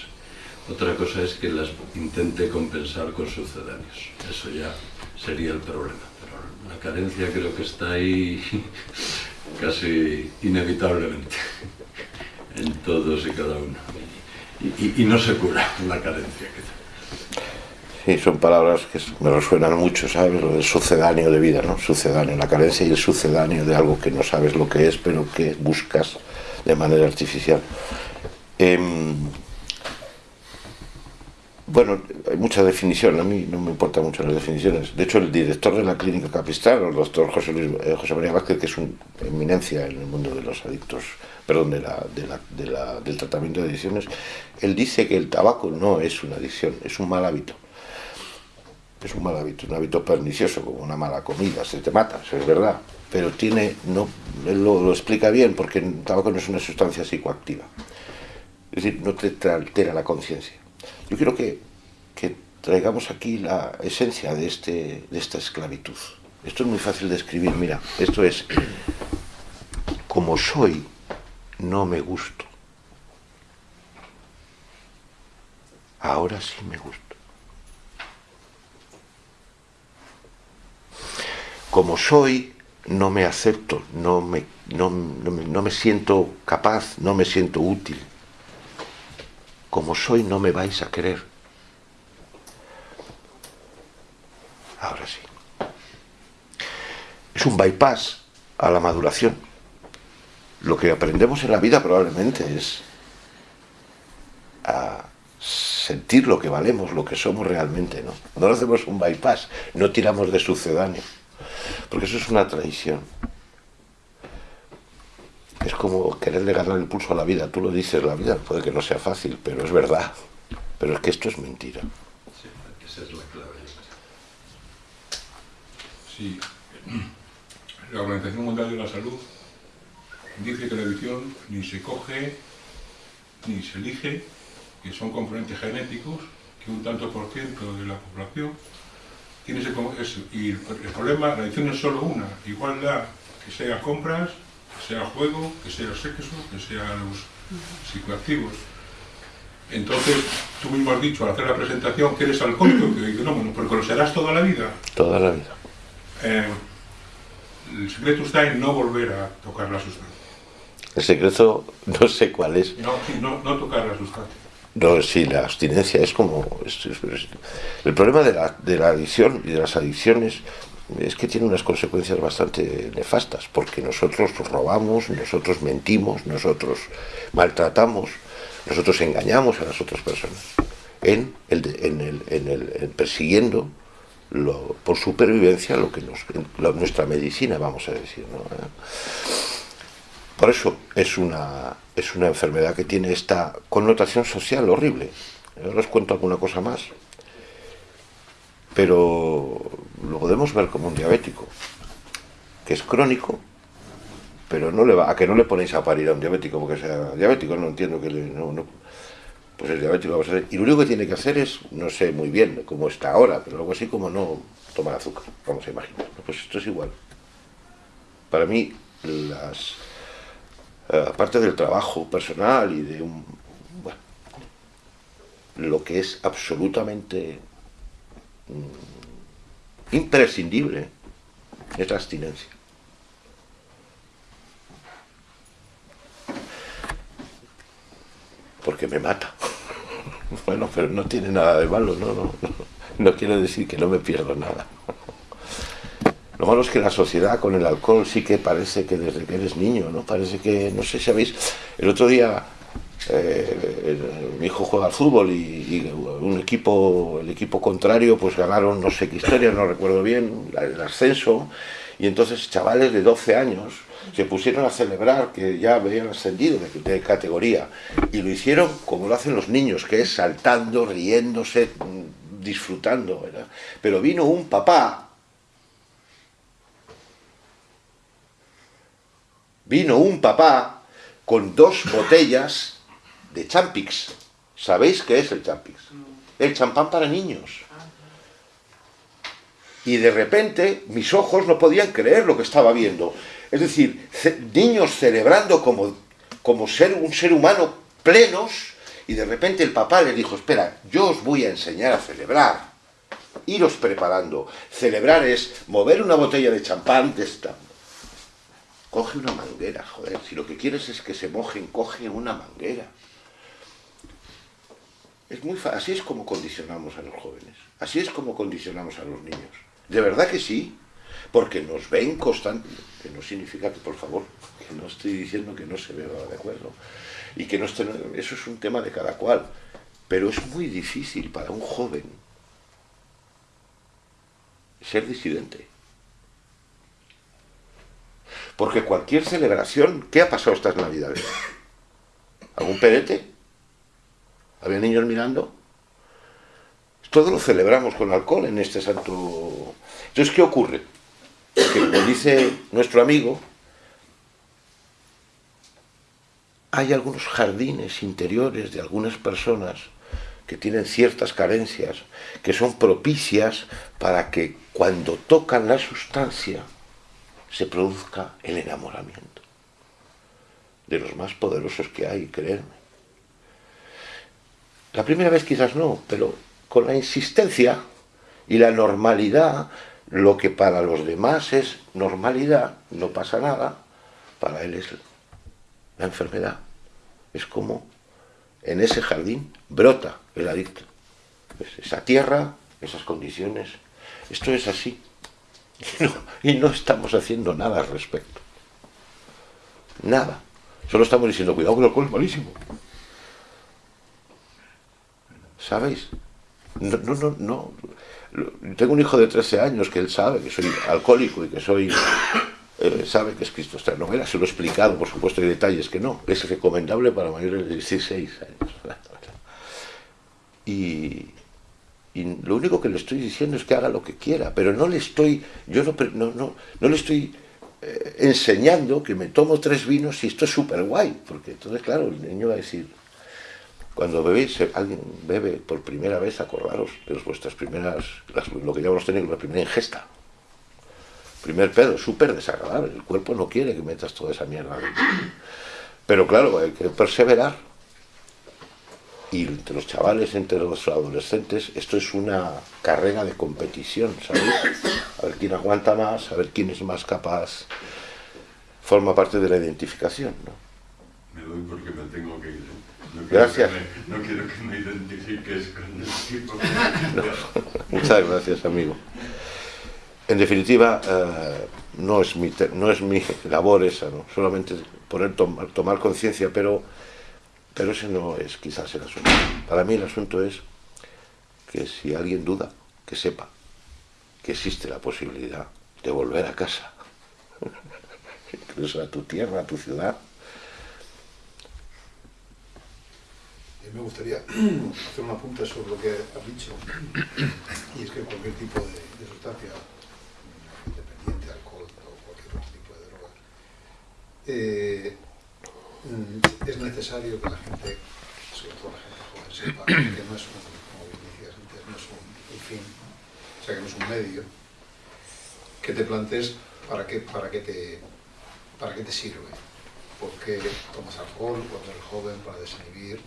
Otra cosa es que las intente compensar con sucedáneos. Eso ya sería el problema la carencia creo que está ahí [LAUGHS] casi inevitablemente en todos y cada uno. Y, no se cura la carencia. Sí, son palabras que me resuenan mucho, ¿sabes? Lo sucedáneo de vida, ¿no? Sucedáneo, la carencia y el sucedáneo de algo que no sabes lo que es, pero que buscas de manera artificial. Em, bueno, hay mucha definición, a mí no me importan mucho las definiciones. De hecho, el director de la clínica Capistrán, el doctor José, eh, José María Vázquez, que es una eminencia en el mundo de los adictos, perdón, de la, del tratamiento de adicciones, él dice que el tabaco no es una adicción, es un mal hábito. Es un mal hábito, un hábito pernicioso, como una mala comida, se te mata, eso es verdad. Pero tiene, no, él lo, lo explica bien, porque el tabaco no es una sustancia psicoactiva. Es decir, no te altera la conciencia yo quiero que, traigamos aquí la esencia de, este, de esta esclavitud. Esto es muy fácil de escribir, mira, esto es, como soy, no me gusto. Ahora sí me gusto. Como soy, no me acepto, no me, no, no me, no me siento capaz, no me siento útil. Como soy no me vais a querer. Ahora sí. Es un bypass a la maduración. Lo que aprendemos en la vida probablemente es a sentir lo que valemos, lo que somos realmente, ¿no? No hacemos un bypass, no tiramos de sucedáneo, porque eso es una traición. Es como quererle ganar el pulso a la vida, tú lo dices, la vida puede que no sea fácil, pero es verdad. Pero es que esto es mentira. Sí, esa es la clave. Sí. La Organización Mundial de la Salud dice que la edición ni se coge ni se elige, que son componentes genéticos, que un tanto por ciento de la población tiene ese, y el, problema, la edición es solo una, igual da que sea compras, que sea juego, que sea sexo, que sea los psicoactivos. Entonces, tú mismo has dicho al hacer la presentación que eres alcohólico, que digo, no, bueno, porque lo serás toda la vida. Toda la vida. Eh, el secreto está en no volver a tocar la sustancia. El secreto [LAUGHS] no sé cuál es. No, no, no tocar la sustancia. No, sí, la abstinencia es como... es- es- es- el problema de la, de la adicción y de las adicciones es que tiene unas consecuencias bastante nefastas, porque nosotros robamos, nosotros mentimos, nosotros maltratamos, nosotros engañamos a las otras personas, en, el, en, el, en, el, en persiguiendo lo- por supervivencia lo que nos, lo- nuestra medicina, vamos a decir. ¿no? Por eso es una, es una enfermedad que tiene esta connotación social horrible. Ahora os cuento alguna cosa más. Pero lo podemos ver como un diabético, que es crónico, pero no le va, a que no le ponéis a parir a un diabético porque sea diabético, no entiendo que le, no, pues el diabético vamos a hacer. Y lo único que tiene que hacer es, no sé muy bien cómo está ahora, pero algo así como no tomar azúcar, vamos a imaginar. Pues esto es igual. Para mí, las, eh, aparte del trabajo personal y de un bueno, lo que es absolutamente imprescindible es la abstinencia. Porque me mata. [LAUGHS] Bueno, pero no tiene nada de malo, no, no, no, quiere decir que no me pierdo nada. Lo malo es que la sociedad con el alcohol sí que parece que desde que eres niño, ¿no? Parece que, no sé si sabéis, el otro día eh, mi hijo juega al fútbol y, un equipo, el equipo contrario, pues ganaron no sé qué historia, no recuerdo bien, el ascenso, y entonces chavales de 12 años se pusieron a celebrar que ya habían ascendido de, de categoría, y lo hicieron como lo hacen los niños, que es saltando, riéndose, disfrutando. Pero vino un papá vino un papá con dos botellas de Champix. ¿Sabéis qué es el Champix? El champán para niños. Y de repente mis ojos no podían creer lo que estaba viendo. Es decir, ce- niños celebrando como, como ser un ser humano plenos y de repente el papá les dijo, espera, yo os voy a enseñar a celebrar. Iros preparando. Celebrar es mover una botella de champán de esta, Coge una manguera, joder. Si lo que quieres es que se mojen, coge una manguera. Es muy Así es como condicionamos a los jóvenes. Así es como condicionamos a los niños. De verdad que sí. Porque nos ven constantemente. Que no significa que, por favor, que no estoy diciendo que no se vea de acuerdo. Y que no esté... Eso es un tema de cada cual. Pero es muy difícil para un joven ser disidente. Porque cualquier celebración, ¿qué ha pasado estas navidades? ¿Algún perete? ¿Había niños mirando? Todo lo celebramos con alcohol en este santo... Entonces, ¿qué ocurre? Que como dice nuestro amigo, hay algunos jardines interiores de algunas personas que tienen ciertas carencias, que son propicias para que cuando tocan la sustancia se produzca el enamoramiento de los más poderosos que hay, creerme. La primera vez quizás no, pero con la insistencia y la normalidad lo que para los demás es normalidad, no pasa nada, para él es la enfermedad. Es como en ese jardín brota el adicto. esa tierra, esas condiciones. Esto es así. [LAUGHS] y no estamos haciendo nada al respecto. Nada. Solo estamos diciendo, cuidado que el alcohol es malísimo. ¿Sabéis? No, no, no, no. Tengo un hijo de 13 años que él sabe que soy alcohólico y que soy... Eh, sabe que es Cristo esta novela, se lo he explicado, por supuesto, hay detalles que no. Es recomendable para mayores de 16 años. [LAUGHS] Y, y lo único que le estoy diciendo es que haga lo que quiera, pero no le estoy, yo no, no, no, no le estoy eh, enseñando que me tomo tres vinos y esto es súper guay, porque entonces, claro, el niño va a decir, cuando bebéis, alguien bebe por primera vez, acordaros de vuestras primeras, lo que llamamos tener la primera ingesta. Primer pedo, súper desagradable, el cuerpo no quiere que metas toda esa mierda. Pero claro, hay que perseverar y entre los chavales, entre los adolescentes, esto es una carrera de competición, ¿sabéis? A ver quién aguanta más, a ver quién es más capaz. Forma parte de la identificación, ¿no? Me doy porque me tengo que ir. No gracias. no quiero que me identifiques con el tipo. Muchas gracias, amigo. En definitiva, eh, no, es mi, no es mi labor esa, ¿no? solamente poner, tomar conciencia, pero pero ese no es quizás el asunto. Para mí el asunto es que si alguien duda, que sepa que existe la posibilidad de volver a casa, [LAUGHS] incluso a tu tierra, a tu ciudad. Me gustaría [CLEARS THROAT] hacer una apunte sobre lo que has dicho, [CLEARS THROAT] y es que cualquier tipo de, sustancia, independiente, alcohol o cualquier otro tipo de droga, eh, es necesario que la gente, sobre todo la gente joven, sepa que no es un, como bien decías antes, no es un, fin, o sea, que no es un medio, que te plantees para qué, para qué, te, para qué te sirve. ¿Por qué tomas alcohol cuando eres joven para desinhibir?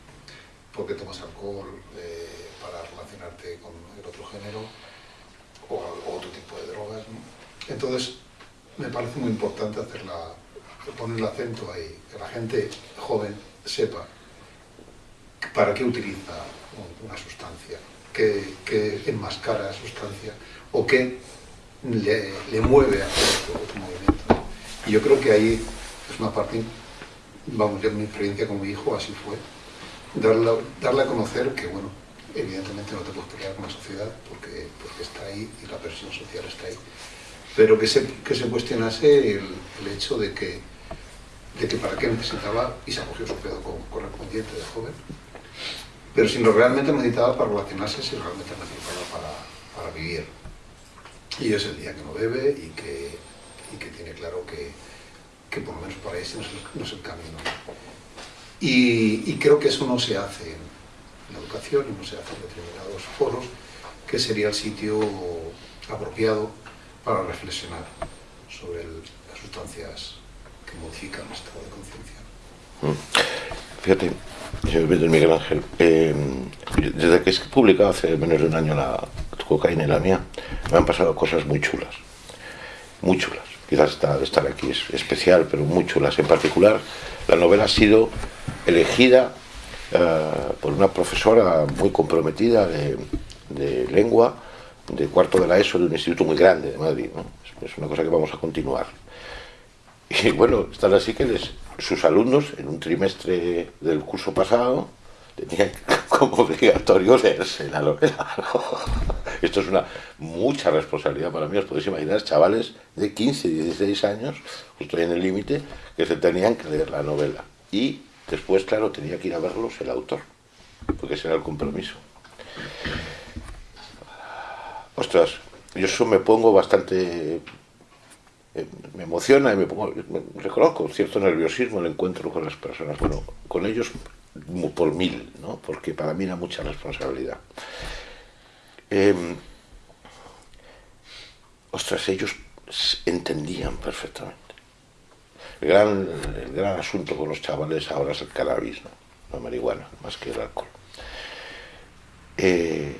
¿Por qué tomas alcohol eh, para relacionarte con el otro género o, otro tipo de drogas? Entonces, me parece muy importante hacer poner el acento ahí, que la gente joven sepa para qué utiliza una sustancia, qué, qué enmascara la sustancia o qué le, mueve a hacer otro, movimiento. Y yo creo que ahí es una parte, vamos, yo en mi experiencia como hijo así fue, darle, darle a conocer que, bueno, evidentemente no te puedes pelear con la sociedad porque, porque está ahí y la presión social está ahí, pero que se, que se cuestionase el, el hecho de que de que para qué necesitaba, y se acogió su pedo correspondiente de joven, pero si lo realmente necesitaba para relacionarse, si realmente necesitaba para, para vivir. Y es el día que no bebe y que, y que tiene claro que, que, por lo menos para ese no es el, no es el camino. Y, creo que eso no se hace en la educación y no se hace en determinados foros, que sería el sitio apropiado para reflexionar sobre el, las sustancias modifica estado de conciencia. Mm. Fíjate, señor Miguel Ángel, eh, desde que he publicado hace menos de un año la cocaína y la mía, me han pasado cosas muy chulas, muy chulas. Quizás estar aquí es especial, pero muy chulas. En particular, la novela ha sido elegida eh, por una profesora muy comprometida de, lengua, de cuarto de la ESO, de un instituto muy grande de Madrid. Es una cosa que vamos a continuar. Y bueno, están así que sus alumnos en un trimestre del curso pasado tenían [LAUGHS] como obligatorio leerse la novela. [LAUGHS] Esto es una mucha responsabilidad para mí, os podéis imaginar, chavales de 15, 16 años, justo en el límite, que se tenían que leer la novela. Y después, claro, tenía que ir a verlos el autor, porque ese era el compromiso. Ostras, yo eso me pongo bastante eh, me emociona y me pongo, reconozco cierto nerviosismo el encuentro con las personas, bueno, con ellos por mil, ¿no? porque para mí era mucha responsabilidad. Em, ostras, ellos entendían perfectamente. El gran, el asunto con los chavales ahora es el cannabis, ¿no? la marihuana, más que el alcohol. Eh,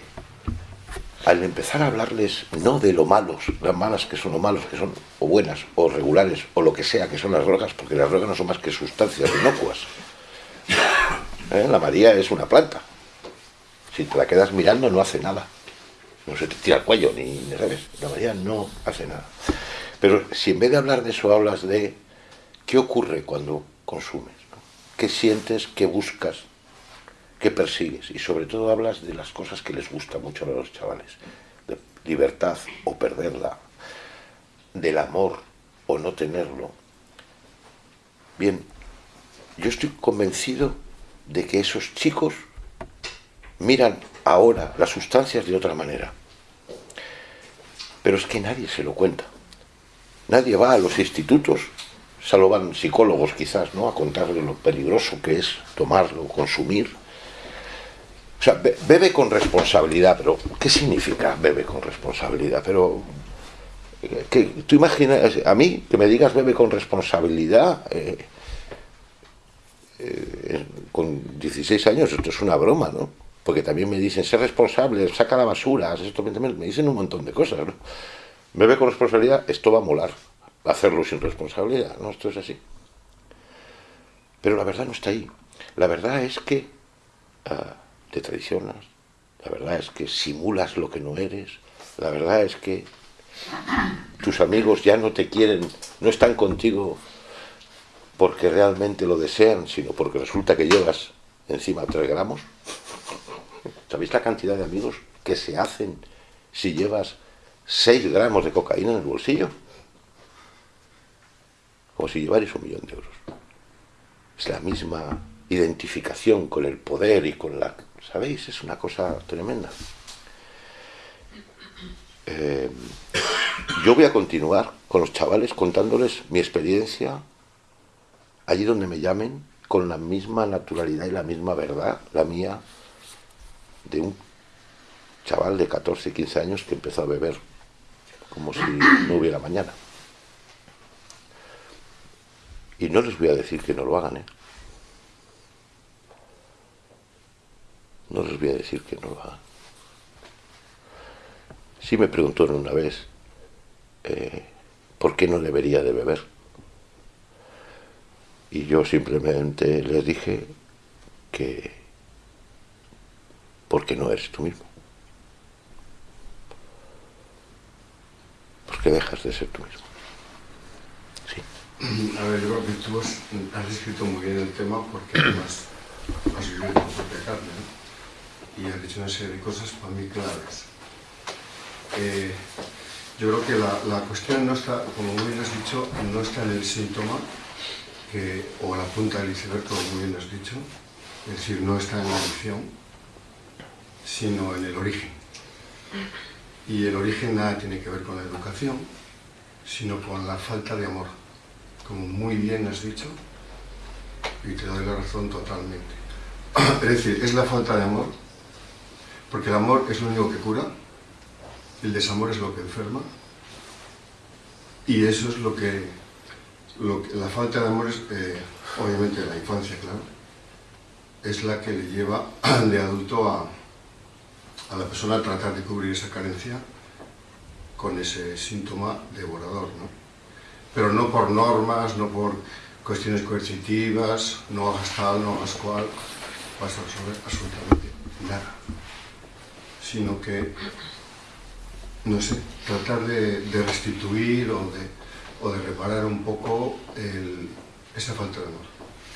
al empezar a hablarles no de lo malos, las malas que son o malos que son, o buenas, o regulares, o lo que sea que son las drogas, porque las drogas no son más que sustancias inocuas. ¿Eh? La María es una planta. Si te la quedas mirando no hace nada. No se te tira el cuello, ni, ni. La María no hace nada. Pero si en vez de hablar de eso hablas de qué ocurre cuando consumes, qué sientes, qué buscas, qué persigues, y sobre todo hablas de las cosas que les gusta mucho a los chavales, de libertad o perderla, del amor o no tenerlo. Bien, yo estoy convencido de que esos chicos miran ahora las sustancias de otra manera. Pero es que nadie se lo cuenta. Nadie va a los institutos, solo van psicólogos quizás, ¿no? A contarle lo peligroso que es tomarlo, consumir. O sea, be- bebe con responsabilidad, pero ¿qué significa bebe con responsabilidad? Pero eh, que tú imaginas, a mí que me digas bebe con responsabilidad, eh, eh, con 16 años, esto es una broma, ¿no? Porque también me dicen, sé responsable, saca la basura, esto, me dicen un montón de cosas, ¿no? Bebe con responsabilidad, esto va a molar. Hacerlo sin responsabilidad, ¿no? Esto es así. Pero la verdad no está ahí. La verdad es que ah, te traicionas, la verdad es que simulas lo que no eres, la verdad es que tus amigos ya no te quieren, no están contigo porque realmente lo desean, sino porque resulta que llevas encima 3 gramos. ¿Sabéis la cantidad de amigos que se hacen si llevas 6 gramos de cocaína en el bolsillo? Como si llevarais un millón de euros. Es la misma identificación con el poder y con la... ¿Sabéis? Es una cosa tremenda. Eh, yo voy a continuar con los chavales contándoles mi experiencia allí donde me llamen con la misma naturalidad y la misma verdad, la mía, de un chaval de 14, 15 años que empezó a beber como si no hubiera mañana. Y no les voy a decir que no lo hagan, ¿eh? No les voy a decir que no lo hagan. Sí me preguntaron una vez eh, por qué no debería de beber. Y yo simplemente les dije que porque no eres tú mismo. Porque dejas de ser tú mismo. Sí. A ver, yo creo que tú has, has descrito muy bien el tema porque además has vivido tu propia carne ¿no? y has dicho una serie de cosas para mí claves. Eh, yo creo que la, la cuestión no está, como muy bien has dicho, no está en el síntoma que, o la punta del iceberg, como muy bien has dicho, es decir, no está en la adicción, sino en el origen. Y el origen nada tiene que ver con la educación, sino con la falta de amor como muy bien has dicho, y te doy la razón totalmente. [CLEARS THROAT] Es decir, es la falta de amor, porque el amor es lo único que cura, el desamor es lo que enferma, y eso es lo que, lo la falta de amor es, eh, obviamente, la infancia, claro, es la que le lleva [CLEARS THROAT] de adulto a, a la persona a tratar de cubrir esa carencia con ese síntoma devorador, ¿no? pero no por normas, no por cuestiones coercitivas, no hagas tal, no hagas cual, vas a resolver absolutamente nada. Sino que, no sé, tratar de, de restituir o de, o de reparar un poco esa falta de amor,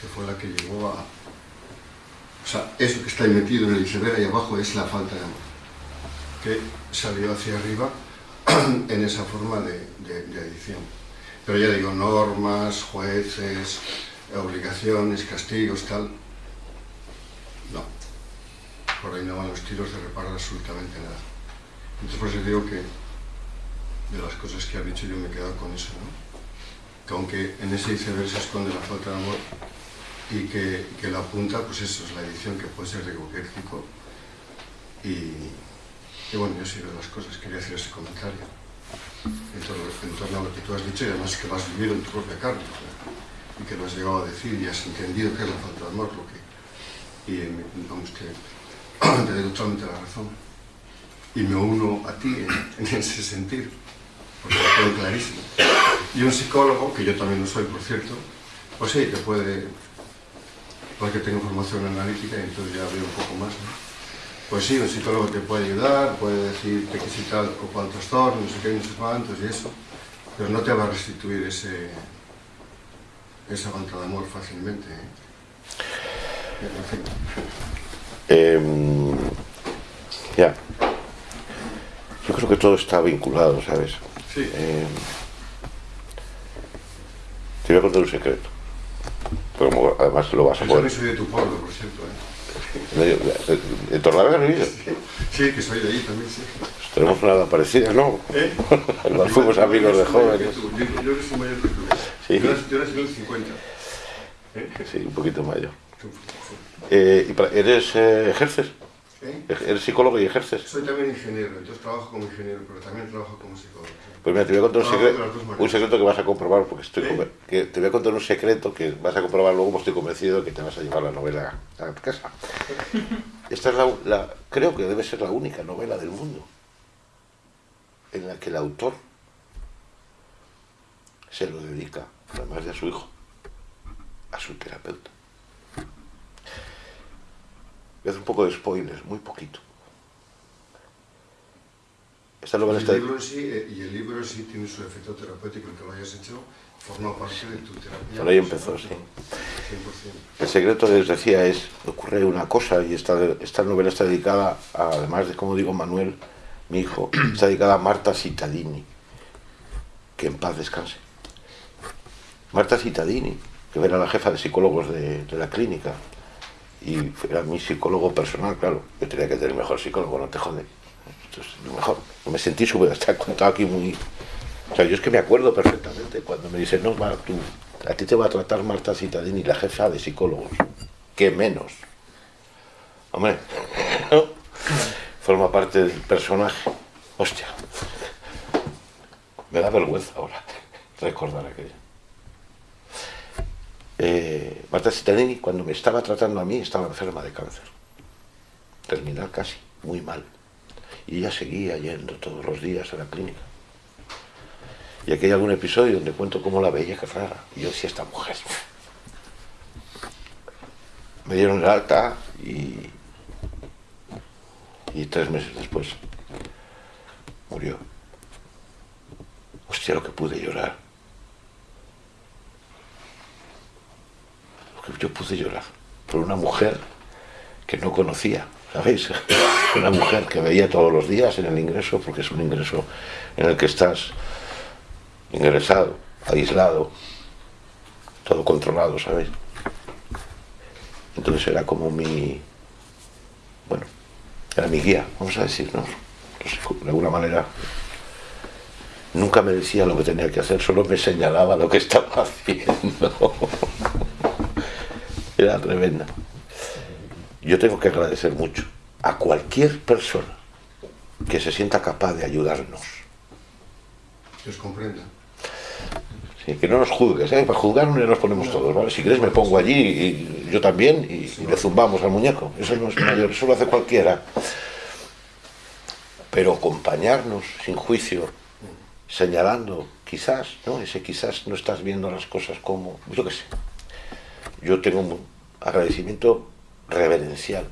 que fue la que llevó a... O sea, eso que está ahí metido en el iceberg ahí abajo es la falta de amor, que salió hacia arriba [CLEARS THROAT] en esa forma de, de, de adicción. Pero ya digo, normas, jueces, obligaciones, castigos, tal. No. Por ahí no van los tiros de reparar absolutamente nada. Entonces por eso digo que de las cosas que ha dicho yo me he quedado con eso, ¿no? Que aunque en ese iceberg se esconde la falta de amor y que, que la punta, pues eso es la edición que puede ser riboquércico. Y, y bueno, yo sí veo las cosas, quería hacer ese comentario en torno, en torno a lo que tú has dicho y además que lo has vivido en tu propia carne ¿no? y que lo has llegado a decir y has entendido que es la falta de amor lo que, y vamos que [CLEARS THROAT] te doy totalmente la razón y me uno a ti en, en ese sentido, porque lo tengo clarísimo. Y un psicólogo, que yo también lo soy, por cierto, pues sí, te puede, porque tengo formación analítica y entonces ya veo un poco más, ¿no? Pues sí, un psicólogo te puede ayudar, puede decirte que si tal o cual trastorno, no sé qué, no sé cuántos y eso, pero no te va a restituir ese, esa falta de amor fácilmente. ¿eh? En fin. Em, ya. Yo creo que todo está vinculado, ¿sabes? Sí. Em, te voy a contar un secreto. Pero como además lo vas a Yo poder. soy de tu pueblo, por cierto. ¿eh? ¿En Torlavega has vivido? Sí, que soy de ahí también, sí. Pues tenemos una edad parecida, ¿no? ¿Eh? [LAUGHS] Nos fuimos amigos de jóvenes. Yo, yo soy mayor que tú. Sí. Yo, nací- yo nací en el 50. ¿Eh? Sí, un poquito mayor. Tú- Eh, ¿y para- ¿Eres, eh, ejerces? ¿Eh? ¿Eres psicólogo y ejerces? Soy también ingeniero, entonces trabajo como ingeniero, pero también trabajo como psicólogo. Pues mira, te voy a contar un secreto, un secreto que vas a comprobar, porque estoy ¿Eh? que te voy a contar un secreto que vas a comprobar luego, porque estoy convencido de que te vas a llevar la novela a casa. [LAUGHS] Esta es la, la- creo que debe ser la única novela del mundo en la que el autor se lo dedica, además de a su hijo, a su terapeuta. Voy a hacer un poco de spoilers, muy poquito. Esta novela el está... libro en sí, eh, y el libro sí tiene su efecto terapéutico, el que lo hayas hecho forma parte de tu terapia. Por ahí empezó, sí. 100%. El secreto, les decía, es, ocurre una cosa, y esta, esta novela está dedicada, a- además de, como digo, Manuel, mi hijo, [CLEARS THROAT] está dedicada a Marta Cittadini, que en paz descanse. Marta Cittadini, que era la jefa de psicólogos de, de la clínica, y era mi psicólogo personal, claro, yo tenía que tener mejor psicólogo, no te jode. Esto es lo mejor. Me sentí súper, está contado aquí muy... O sea, yo es que me acuerdo perfectamente cuando me dicen, no, va, tú, a ti te va a tratar Marta Cittadini, la jefa de psicólogos. ¿Qué menos? Hombre, ¿no? [LAUGHS] forma parte del personaje. Hostia. Me da vergüenza ahora [LAUGHS] recordar aquello. Eh, Marta Cittadini, cuando me estaba tratando a mí, estaba enferma de cáncer. Terminal casi, muy mal. Y ella seguía yendo todos los días a la clínica. Y aquí hay algún episodio donde cuento cómo la veía que rara. Y yo decía, esta mujer. Me dieron el alta y. Y tres meses después murió. Hostia, lo que pude llorar. Que yo pude llorar. Por una mujer que no conocía, ¿sabéis? [LAUGHS] Una mujer que veía todos los días en el ingreso, porque es un ingreso en el que estás ingresado, aislado, todo controlado, ¿sabéis? Entonces era como mi, bueno, era mi guía, vamos a decir, ¿no? No sé, de alguna manera nunca me decía lo que tenía que hacer, solo me señalaba lo que estaba [LAUGHS] haciendo. Era tremenda. Yo tengo que agradecer mucho a cualquier persona que se sienta capaz de ayudarnos. Que os comprenda. Sí, que no nos juzgues, ¿eh? para juzgar no nos ponemos todos, ¿vale? Si quieres me pongo allí y yo también y, y le zumbamos al muñeco. Eso no es mayor, eso lo hace cualquiera. Pero acompañarnos sin juicio, señalando, quizás, ¿no? Ese quizás no estás viendo las cosas como, yo qué sé. Yo tengo un agradecimiento reverencial.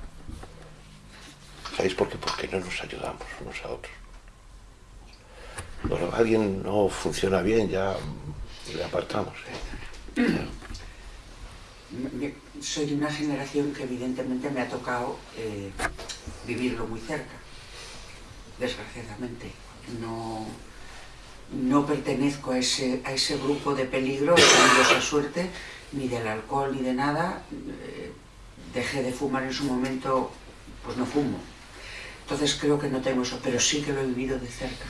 ¿Sabéis por qué? Porque no nos ayudamos unos a otros. Cuando alguien no funciona bien, ya le apartamos. ¿eh? Soy de una generación que evidentemente me ha tocado eh, vivirlo muy cerca, desgraciadamente. No, no pertenezco a ese, a ese grupo de peligro, tenido esa suerte, ni del alcohol ni de nada. Eh, dejé de fumar en su momento, pues no fumo. Entonces creo que no tengo eso, pero sí que lo he vivido de cerca.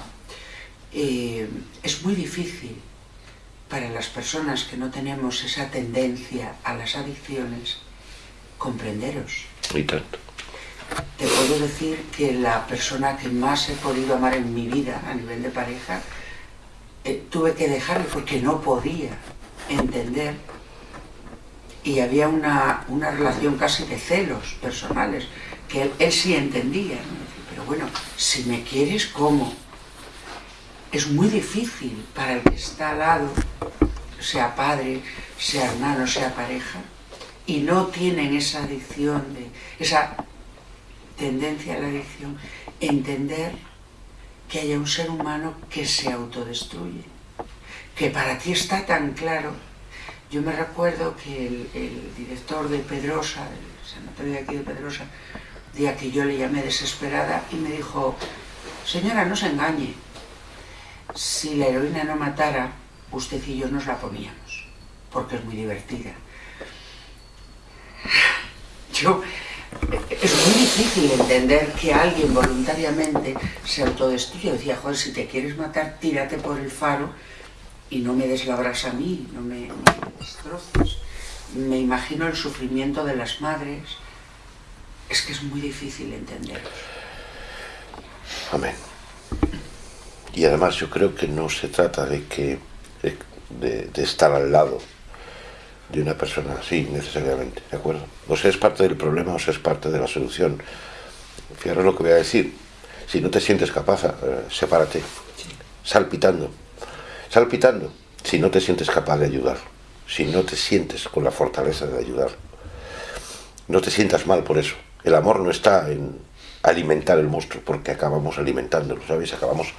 Eh, es muy difícil para las personas que no tenemos esa tendencia a las adicciones comprenderos. Y tanto. Te puedo decir que la persona que más he podido amar en mi vida a nivel de pareja, eh, tuve que dejarle porque no podía entender y había una, una relación casi de celos personales que él, él sí entendía. ¿no? Pero bueno, si me quieres, ¿cómo? Es muy difícil para el que está al lado, sea padre, sea hermano, sea pareja, y no tienen esa adicción, de, esa tendencia a la adicción, entender que haya un ser humano que se autodestruye, que para ti está tan claro. Yo me recuerdo que el, director de Pedrosa, el sanatorio de aquí de Pedrosa, día que yo le llamé desesperada y me dijo, señora, no se engañe, si la heroína no matara, usted y yo nos la poníamos, porque es muy divertida. Yo, es muy difícil entender que alguien voluntariamente se autodestruya. Decía, joder, si te quieres matar, tírate por el faro y no me deslabras a mí, no me, me destroces. Me imagino el sufrimiento de las madres. Es que es muy difícil entender. Amén. Y además yo creo que no se trata de que de, de estar al lado de una persona así necesariamente, ¿de acuerdo? O sea, es parte del problema o sea, es parte de la solución. Fijaros lo que voy a decir. Si no te sientes capaz, eh, sepárate. Salpitando. Salpitando. Si no te sientes capaz de ayudar. Si no te sientes con la fortaleza de ayudar. No te sientas mal por eso. El amor no está en alimentar el monstruo, porque acabamos alimentándolo, ¿sabéis? Acabamos...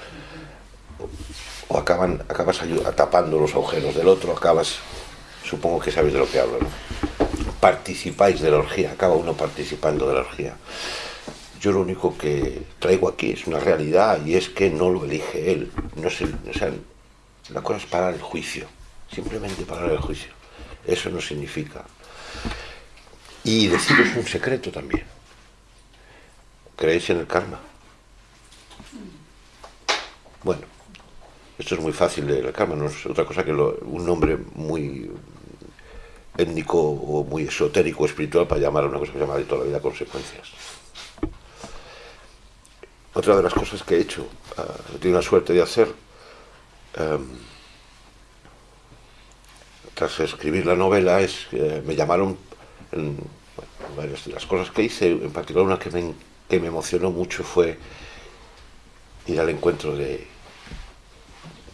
O acaban, acabas tapando los agujeros del otro, acabas supongo que sabéis de lo que hablo, ¿no? Participáis de la orgía, acaba uno participando de la orgía. Yo lo único que traigo aquí es una realidad y es que no lo elige él. No es o sea, la cosa es parar el juicio, simplemente parar el juicio. Eso no significa. Y deciros un secreto también. ¿Creéis en el karma? Bueno, esto es muy fácil de la karma, no es otra cosa que lo, un nombre muy étnico o muy esotérico espiritual para llamar a una cosa que se llama de toda la vida consecuencias. Otra de las cosas que he hecho, uh, he tenido la suerte de hacer, um, tras escribir la novela, que me llamaron, varias de las cosas que hice, en particular una que me, emocionó mucho fue ir al encuentro de,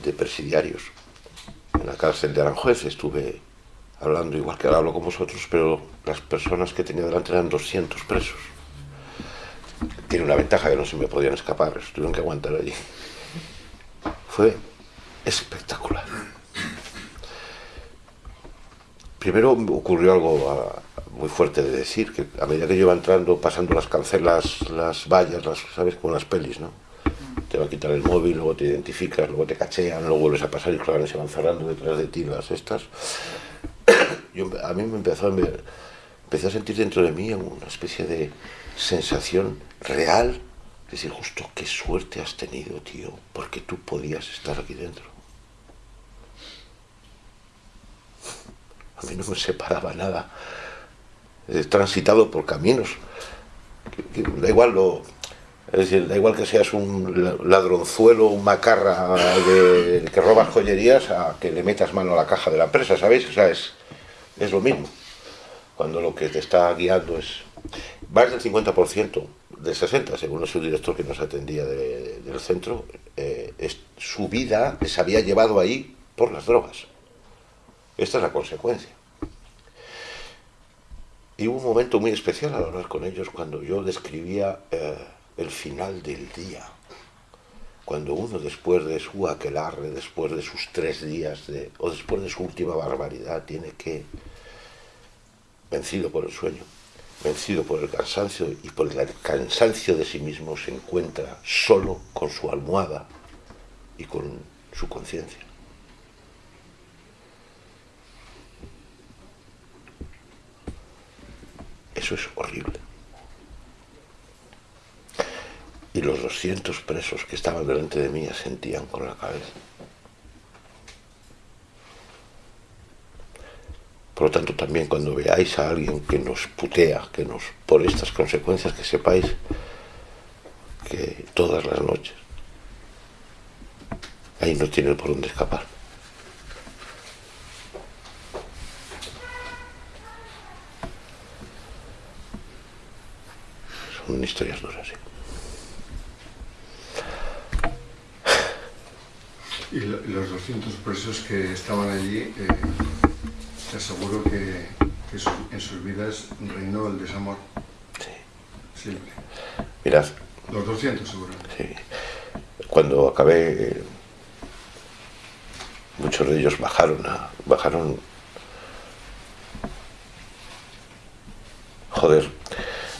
de presidiarios. En la cárcel de Aranjuez estuve hablando igual que ahora hablo con vosotros, pero las personas que tenía delante eran 200 presos. Tiene una ventaja que no se me podían escapar, tuvieron que aguantar allí. Fue espectacular. Primero ocurrió algo ah, muy fuerte de decir, que a medida que yo iba entrando, pasando las cancelas, las vallas, las, ¿sabes? Como las pelis, ¿no? Te va a quitar el móvil, luego te identificas, luego te cachean, luego vuelves a pasar y claro, se van cerrando detrás de ti las estas [COUGHS] yo, a mí me empezó a, a sentir dentro de mí una especie de sensación real, es decir, justo qué suerte has tenido, tío, porque tú podías estar aquí dentro. A mí no me separaba nada. He transitado por caminos. Da igual lo, es decir, da igual que seas un ladronzuelo, un macarra de, que robas joyerías a que le metas mano a la caja de la empresa, ¿sabéis? O sea, es, es lo mismo. Cuando lo que te está guiando es más del 50%, del 60%, según el subdirector que nos atendía de, del centro, eh, es, su vida les había llevado ahí por las drogas. Esta es la consecuencia. Y hubo un momento muy especial al hablar con ellos cuando yo describía eh, el final del día. Cuando uno después de su aquelarre, después de sus tres días, de, o después de su última barbaridad, tiene que, vencido por el sueño, vencido por el cansancio y por el cansancio de sí mismo, se encuentra solo con su almohada y con su conciencia. Eso es horrible. Y los 200 presos que estaban delante de mí sentían con la cabeza. Por lo tanto, también cuando veáis a alguien que nos putea, que nos por estas consecuencias, que sepáis que todas las noches ahí no tiene por dónde escapar. con historias duras. ¿eh? ¿Y los 200 presos que estaban allí, eh, te aseguro que, en sus vidas reinó el desamor? Sí. Siempre. Mirad. Los 200 seguro. Cuando acabé, eh, muchos de ellos bajaron a, bajaron joder,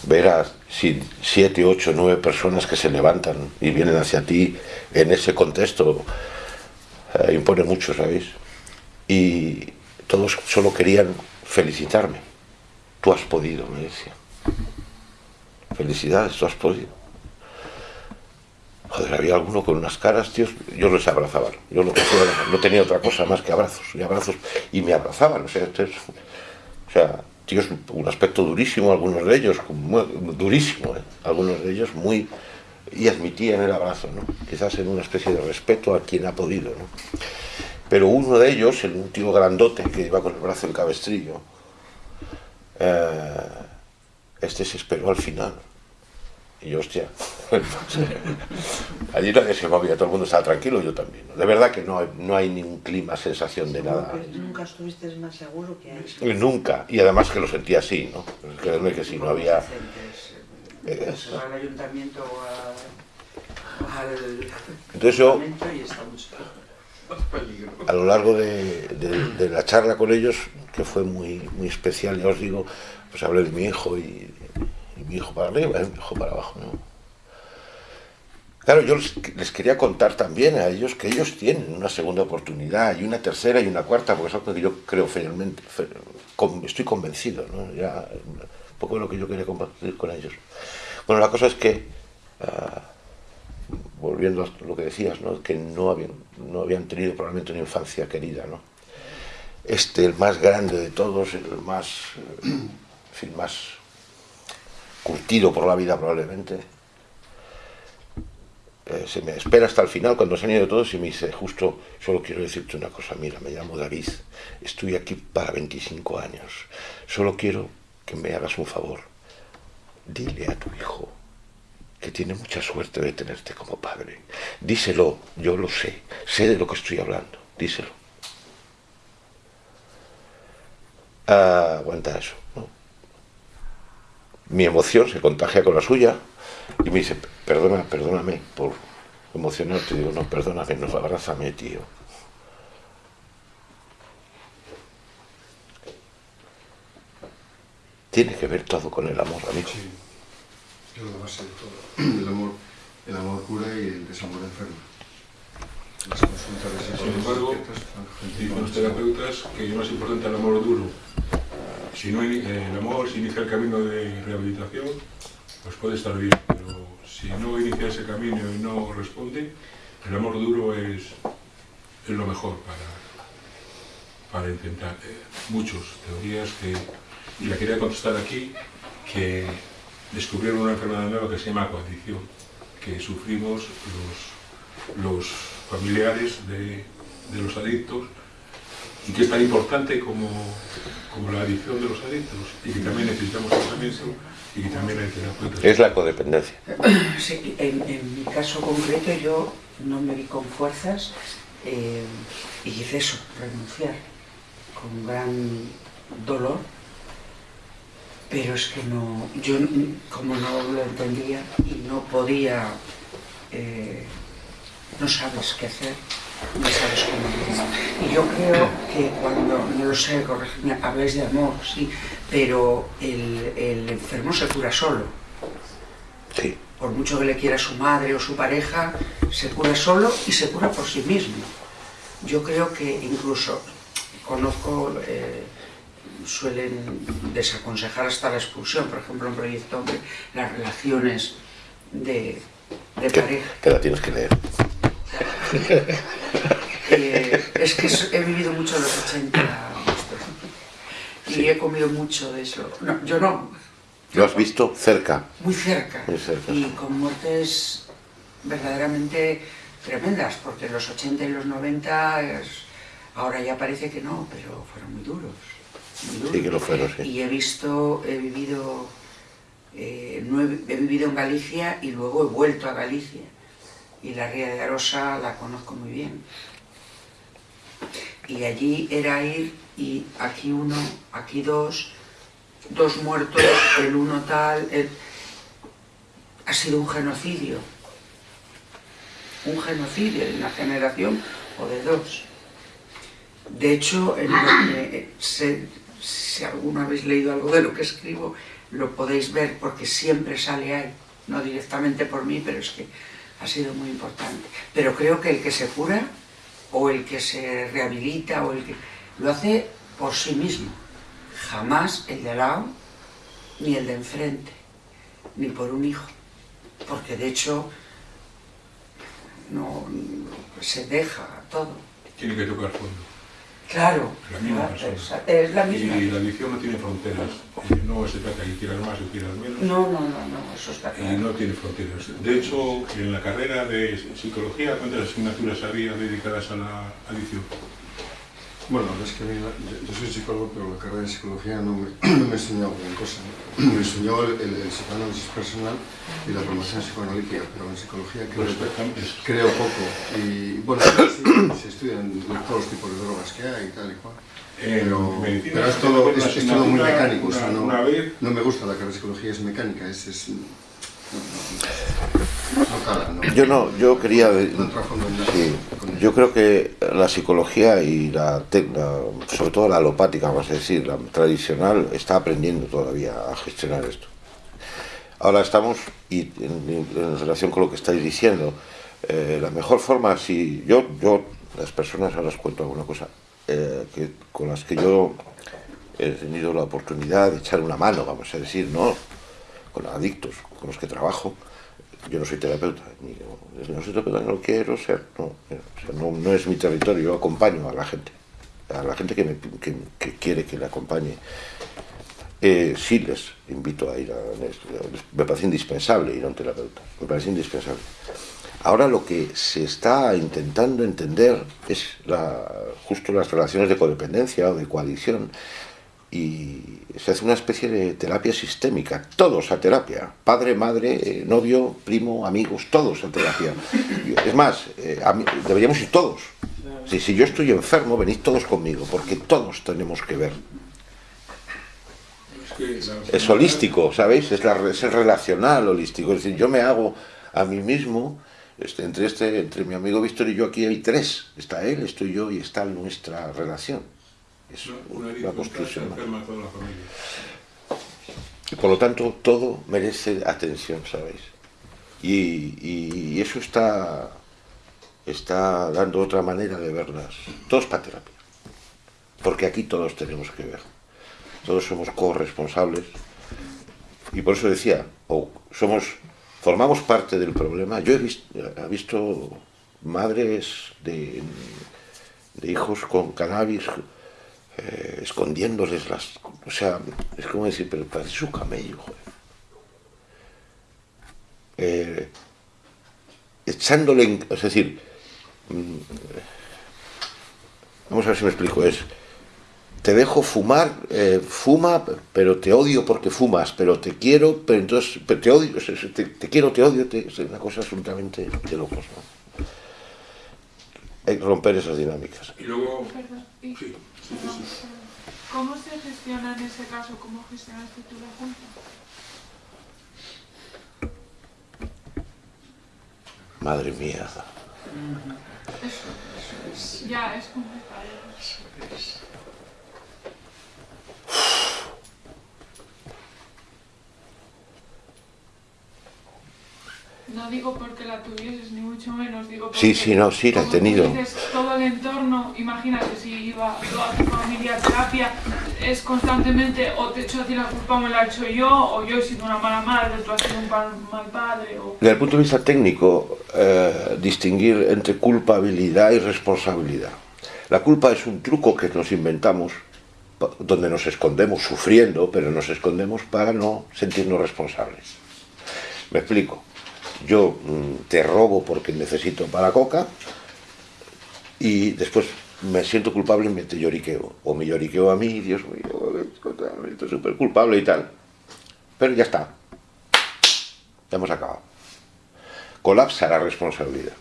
ver a si- siete, ocho, nueve personas que se levantan y vienen hacia ti en ese contexto eh, impone mucho, ¿sabéis? Y todos solo querían felicitarme. Tú has podido, me decía. Felicidades, tú has podido. Joder, había alguno con unas caras, tíos, yo les abrazaba. Yo no tenía otra cosa más que abrazos y abrazos y me abrazaban. O sea, esto es- o sea tíos, un aspecto durísimo, algunos de ellos, durísimo, ¿eh? algunos de ellos muy. y admitían el abrazo, ¿no? Quizás en una especie de respeto a quien ha podido, ¿no? Pero uno de ellos, el un tío grandote que iba con el brazo en cabestrillo, eh, este se esperó al final. Y yo, hostia, [LAUGHS] allí nadie se movía, todo el mundo estaba tranquilo, yo también. De verdad que no hay, no hay ningún clima, sensación de nada. Nunca estuviste más seguro que ahí. Nunca, y además que lo sentía así, ¿no? Créeme que si no había... eh, Se va al ayuntamiento o a- al Entonces yo- Parlamento y estamos a lo largo de, de- de la charla con ellos, que fue muy, muy especial, ya os digo, pues hablé de mi hijo y, mi hijo para arriba y mi hijo para abajo. ¿no? Claro, yo les, quería contar también a ellos que ellos tienen una segunda oportunidad y una tercera y una cuarta, porque es algo que yo creo con- estoy convencido, ¿no? Ya, un poco lo que yo quería compartir con ellos. Bueno, la cosa es que ah, volviendo a lo que decías, ¿no? que no habían, no habían tenido probablemente una infancia querida. ¿no? Este, el más grande de todos, el más, eh, en más curtido por la vida probablemente, eh, se me espera hasta el final cuando se han ido todos y me dice, justo, solo quiero decirte una cosa, mira, me llamo David, estoy aquí para 25 años, solo quiero que me hagas un favor, dile a tu hijo que tiene mucha suerte de tenerte como padre. Díselo, yo lo sé, sé de lo que estoy hablando, díselo. Ah, aguanta eso. ¿No? Mi emoción se contagia con la suya y me dice, perdona, perdóname por emocionarte. Digo, no, perdóname, no, abrázame, tío. Tiene que ver todo con el amor, amigo. Es la base de todo. [CLEARS THROAT] El amor, el amor cura y el desamor enferma. Las consultas de Sin embargo, dicen los terapeutas que es más importante el amor duro. Si no, eh, el amor si inicia el camino de rehabilitación, pues puede estar bien, pero si no inicia ese camino y no responde, el amor duro es, es lo mejor para, para intentar. eh, muchos teorías que, y la quería contestar aquí, que descubrieron una enfermedad nueva que se llama coadicción, que sufrimos los, los familiares de, de los adictos y que es tan importante como, como la adicción de los adictos y que también necesitamos tratamiento y que también hay terapeutas. Es la codependencia. [CLEARS THROAT] Sí, en, en mi caso concreto yo no me vi con fuerzas eh, y hice eso, renunciar, con gran dolor, pero es que no, yo como no lo entendía y no podía, eh, no sabes qué hacer, no sabes cómo hacer. Y yo creo que cuando, no lo sé, corregidme, habláis de amor, sí, pero el, el enfermo se cura solo Sí. por mucho que le quiera su madre o su pareja, se cura solo y se cura por sí mismo. Yo creo que incluso conozco, eh, suelen desaconsejar hasta la expulsión, por ejemplo en Proyecto Hombre, las relaciones de, de pareja. que la tienes que leer. Eh, es que he vivido mucho en los 80 y Sí. he comido mucho de eso. No, yo no, ¿Lo has visto cerca? muy cerca, Muy cerca, y con muertes verdaderamente tremendas, porque los 80 y los 90 es- ahora ya parece que no, pero fueron muy duros. muy duros. Sí que lo fueron, sí. Y he visto, he vivido, eh, he vivido en Galicia y luego he vuelto a Galicia. Y la Ría de Arosa la conozco muy bien. Y allí era ir y aquí uno, aquí dos, dos muertos, el uno tal, ha sido un genocidio. Un genocidio de una generación o de dos. De hecho, si alguno habéis leído algo de lo que escribo, lo podéis ver porque siempre sale ahí, no directamente por mí, pero es que ha sido muy importante. Pero creo que el que se cura o el que se rehabilita o el que lo hace por sí mismo, jamás el de al lado ni el de enfrente, ni por un hijo, porque de hecho no se deja todo. Tiene que tocar fondo. Claro, es, la misma. Y la adicción no tiene fronteras. No se trata de que quieras más o quieras menos. No, no, no, no, eso está Y claro. no tiene fronteras. De hecho, en la carrera de psicología, ¿cuántas asignaturas había dedicadas a la adicción? Bueno, es que a mí yo, soy psicólogo, pero la carrera de psicología no me, [CLEARS THROAT] no me enseñó gran cosa. Me enseñó el, el- el psicoanálisis personal y la formación psicoanalítica, pero en psicología creo, Pues creo poco. Y bueno, sí, se estudian todos los tipos de drogas que hay y tal y cual. Pero, pero es todo, puede es, una es todo muy mecánico. o sea, no, me gusta la carrera de psicología, es mecánica, es... es Yo no, yo quería... Nada Sí, yo creo que la psicología y la, la- sobre todo la alopática, vamos a decir, la tradicional, está aprendiendo todavía a gestionar esto. Ahora estamos, y en, en relación con lo que estáis diciendo, eh, la mejor forma, si yo, yo, las personas, ahora os cuento alguna cosa, eh, que, con las que yo he tenido la oportunidad de echar una mano, vamos a decir, ¿no? Con adictos, con los que trabajo, yo no soy terapeuta, ni, no soy terapeuta, no quiero ser, sea, no, no es mi territorio, yo acompaño a la gente, a la gente que, me, quiere que le acompañe. Eh, sí les invito a ir a, me parece indispensable ir a un terapeuta, me parece indispensable. Ahora lo que se está intentando entender es justo las relaciones de codependencia o de coadicción y se hace una especie de terapia sistémica, todos a terapia, padre, madre, eh, novio, primo, amigos, todos a terapia. [LAUGHS] Es más, eh, mí- deberíamos ir todos. Si, si yo estoy enfermo, venid todos conmigo, porque todos tenemos que ver. Es, holístico, ¿sabéis? Es, la, es el relacional holístico. Es decir, yo me hago a mí mismo, este, entre, este, entre mi amigo Víctor y yo aquí hay tres. Está él, estoy yo y está nuestra relación. Es Una, una una adicción construcción. se enferma a toda la familia. Y por lo tanto, todo merece atención, ¿sabéis? Y, y- y eso está, está dando otra manera de verlas. Todos para terapia. Porque aquí todos tenemos que ver. Todos somos corresponsables. Y por eso decía, o somos, formamos parte del problema. Yo he visto, he visto madres de, de hijos con cannabis eh, escondiéndoles las... O sea, es como decir, pero parece su camello, joder. Eh, echándole... en- es decir, mm, vamos a ver si me explico, es... Te dejo fumar, eh, fuma, pero te odio porque fumas, pero te quiero, pero entonces pero te odio, te, te quiero, te odio, te- es una cosa absolutamente de locos, ¿no? Hay que romper esas dinámicas. Y luego, sí. ¿Cómo se gestiona en ese caso? ¿Cómo gestionaste tú la junta? Madre mía. Ya, es complicado. No digo porque la tuvieses, ni mucho menos, digo porque... Sí, sí, no, sí, la he tenido. dices, todo el entorno, imagínate, si iba toda tu familia a terapia, es constantemente o te echo a ti la culpa me la echo yo, o yo he sido una mala madre, tú has sido un mal padre, o... Desde el punto de vista técnico, eh, distinguir entre culpabilidad y responsabilidad. La culpa es un truco que nos inventamos, donde nos escondemos sufriendo, pero nos escondemos para no sentirnos responsables. Me explico. Yo mm, te robo porque necesito para coca y después me siento culpable y me te lloriqueo. O me lloriqueo a mí, Dios mío, estoy súper culpable y tal. Pero ya está. Ya hemos acabado colapsa la responsabilidad.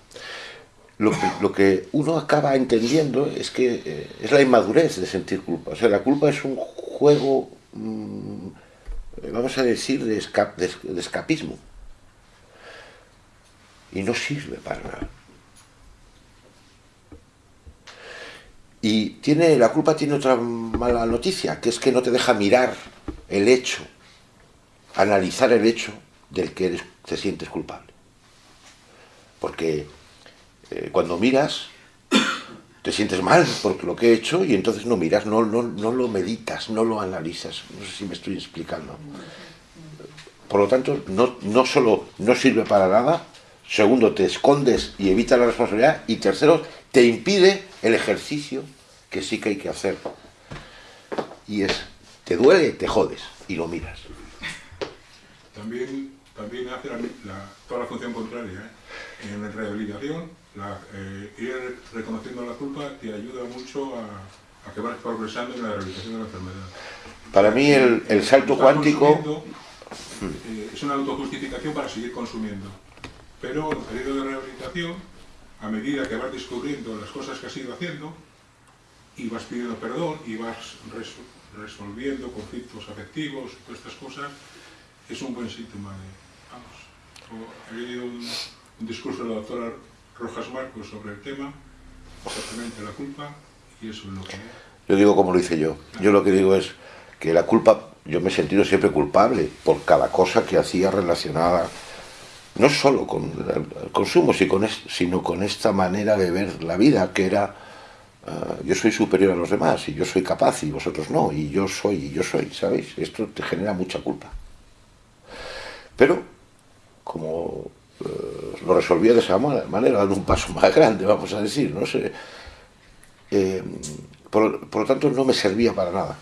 lo que, lo que uno acaba entendiendo es que eh, es la inmadurez de sentir culpa. O sea, la culpa es un juego, mm, vamos a decir, de- de escapismo. Y no sirve para nada. Y tiene, la culpa tiene otra mala noticia, que es que no te deja mirar el hecho, analizar el hecho del que eres, te sientes culpable. Porque eh, cuando miras, te sientes mal por lo que he hecho y entonces no miras, no, no, no lo meditas, no lo analizas. No sé si me estoy explicando. Por lo tanto, no, no solo no sirve para nada, segundo, te escondes y evitas la responsabilidad, y tercero, te impide el ejercicio que sí que hay que hacer. Y es, te duele, te jodes y lo miras. También, también hace la, la- toda la función contraria. ¿eh? En la rehabilitación, la, eh, ir reconociendo la culpa te ayuda mucho a, a que vas progresando en la rehabilitación de la enfermedad. Para mí el, el salto cuántico... consumiendo, eh, es una autojustificación para seguir consumiendo. Pero en el periodo de rehabilitación, a medida que vas descubriendo las cosas que has ido haciendo, y vas pidiendo perdón y vas res- resolviendo conflictos afectivos, todas estas cosas, es un buen síntoma de, vamos, he leído un, un discurso de la doctora Rojas Marcos sobre el tema, exactamente la culpa, y eso es lo que. Yo digo como lo hice yo. Yo lo que digo es que la culpa, yo me he sentido siempre culpable por cada cosa que hacía relacionada, no solo con el consumo, sino con esta manera de ver la vida, que era, ah, yo soy superior a los demás, y yo soy capaz, y vosotros no, y yo soy, y yo soy, ¿sabéis? Esto te genera mucha culpa. Pero, como eh, lo resolvía de esa ma- manera, dando un paso más grande, vamos a decir, no sé, eh, por lo tanto no me servía para nada.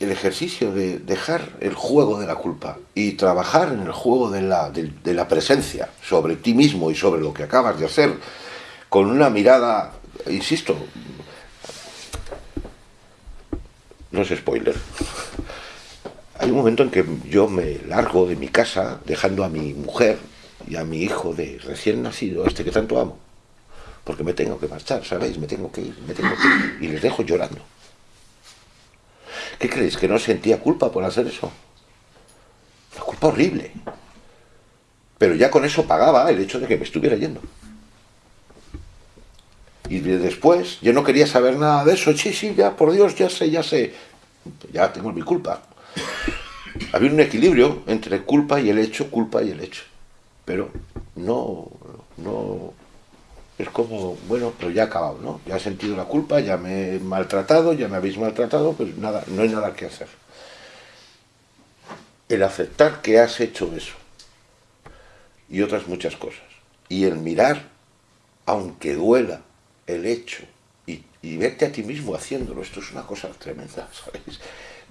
El ejercicio de dejar el juego de la culpa y trabajar en el juego de la, de- de la presencia sobre ti mismo y sobre lo que acabas de hacer, con una mirada, insisto, no es spoiler. Hay un momento en que yo me largo de mi casa dejando a mi mujer y a mi hijo de recién nacido, este que tanto amo, porque me tengo que marchar, ¿sabéis? Me tengo que ir, me tengo que ir, y les dejo llorando. ¿Qué creéis? ¿Que no sentía culpa por hacer eso? Una culpa horrible. Pero ya con eso pagaba el hecho de que me estuviera yendo. Y de- después, yo no quería saber nada de eso. Sí, sí, ya, por Dios, ya sé, ya sé. Ya tengo mi culpa. Había un equilibrio entre culpa y el hecho, culpa y el hecho. Pero no, no, es como, bueno, pero ya he acabado, ¿no? Ya he sentido la culpa, ya me he maltratado, ya me habéis maltratado, pues nada, no hay nada que hacer. El aceptar que has hecho eso y otras muchas cosas. Y el mirar, aunque duela, el hecho y, y verte a ti mismo haciéndolo, esto es una cosa tremenda, [LAUGHS] ¿sabéis?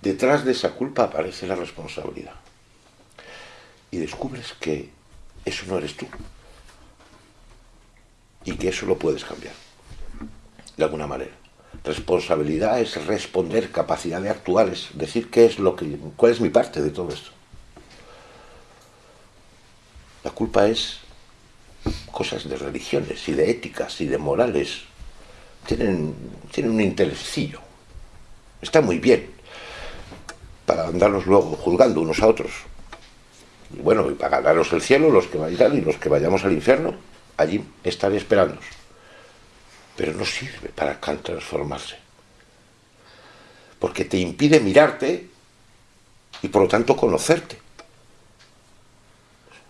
Detrás de esa culpa aparece la responsabilidad. Y descubres que eso no eres tú y que eso lo puedes cambiar, de alguna manera. Responsabilidad es responder, capacidad de actuar, es decir qué es lo que, cuál es mi parte de todo esto. La culpa es cosas de religiones y de éticas y de morales. Tienen, tienen un interesillo. Está muy bien para andarnos luego juzgando unos a otros. Y bueno, y para ganaros el cielo, los que vayan y los que vayamos al infierno, allí estaré esperándonos. Pero no sirve para transformarse. Porque te impide mirarte y por lo tanto conocerte.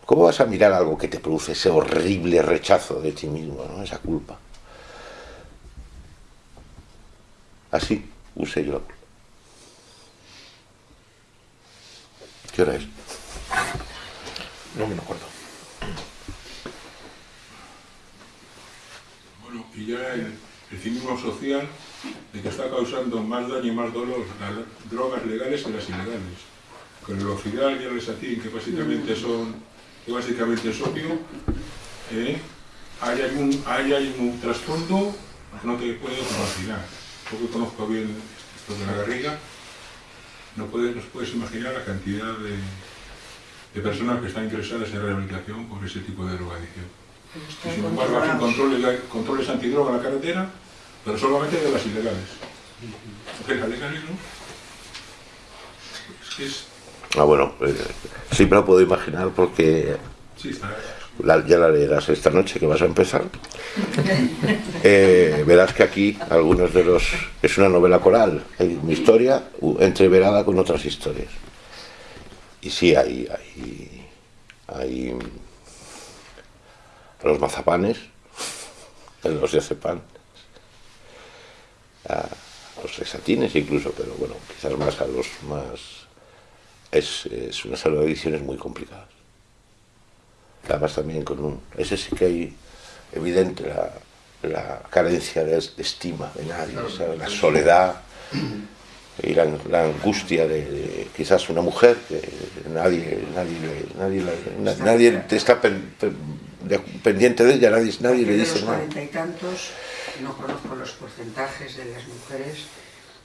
¿Cómo vas a mirar algo que te produce ese horrible rechazo de ti mismo, ¿no? esa culpa? Así usé yo la. ¿Qué hora es? No me acuerdo. Bueno, y ya el, el cinismo social de que está causando más daño y más dolor las drogas legales que las ilegales. Con el oxidal y el resatín, que básicamente son, que básicamente es opio, ¿eh? ahí, hay un, ahí hay trasfondo que no te puedes imaginar. Yo que conozco bien esto de la garriga, no puedes, no puedes imaginar la cantidad de, de personas que están ingresadas en rehabilitación por ese tipo de drogadicción. Están Sin embargo, hacen controles, controles antidroga en la carretera, pero solamente de las ilegales. De las legales no. Es que es. Ah, bueno, eh, sí me lo puedo imaginar porque Sí, está. la- ya la leerás esta noche que vas a empezar. [LAUGHS] Eh, verás que aquí algunos de los... Es una novela coral, hay mi historia entreverada con otras historias. Y sí, hay, hay, hay los mazapanes, los diazepam, a los sexatines incluso, pero bueno, quizás más a los más... Es, es una serie de ediciones muy complicadas. Además también con un... Ese sí que hay evidente la, la carencia de, de estima de nadie, ¿sabes? la soledad y la, la angustia de, de quizás una mujer que nadie nadie le- nadie, la- na- nadie te está pen- pen- pendiente de ella, nadie, nadie le dice nada. cuarenta y tantos, no conozco los porcentajes de las mujeres,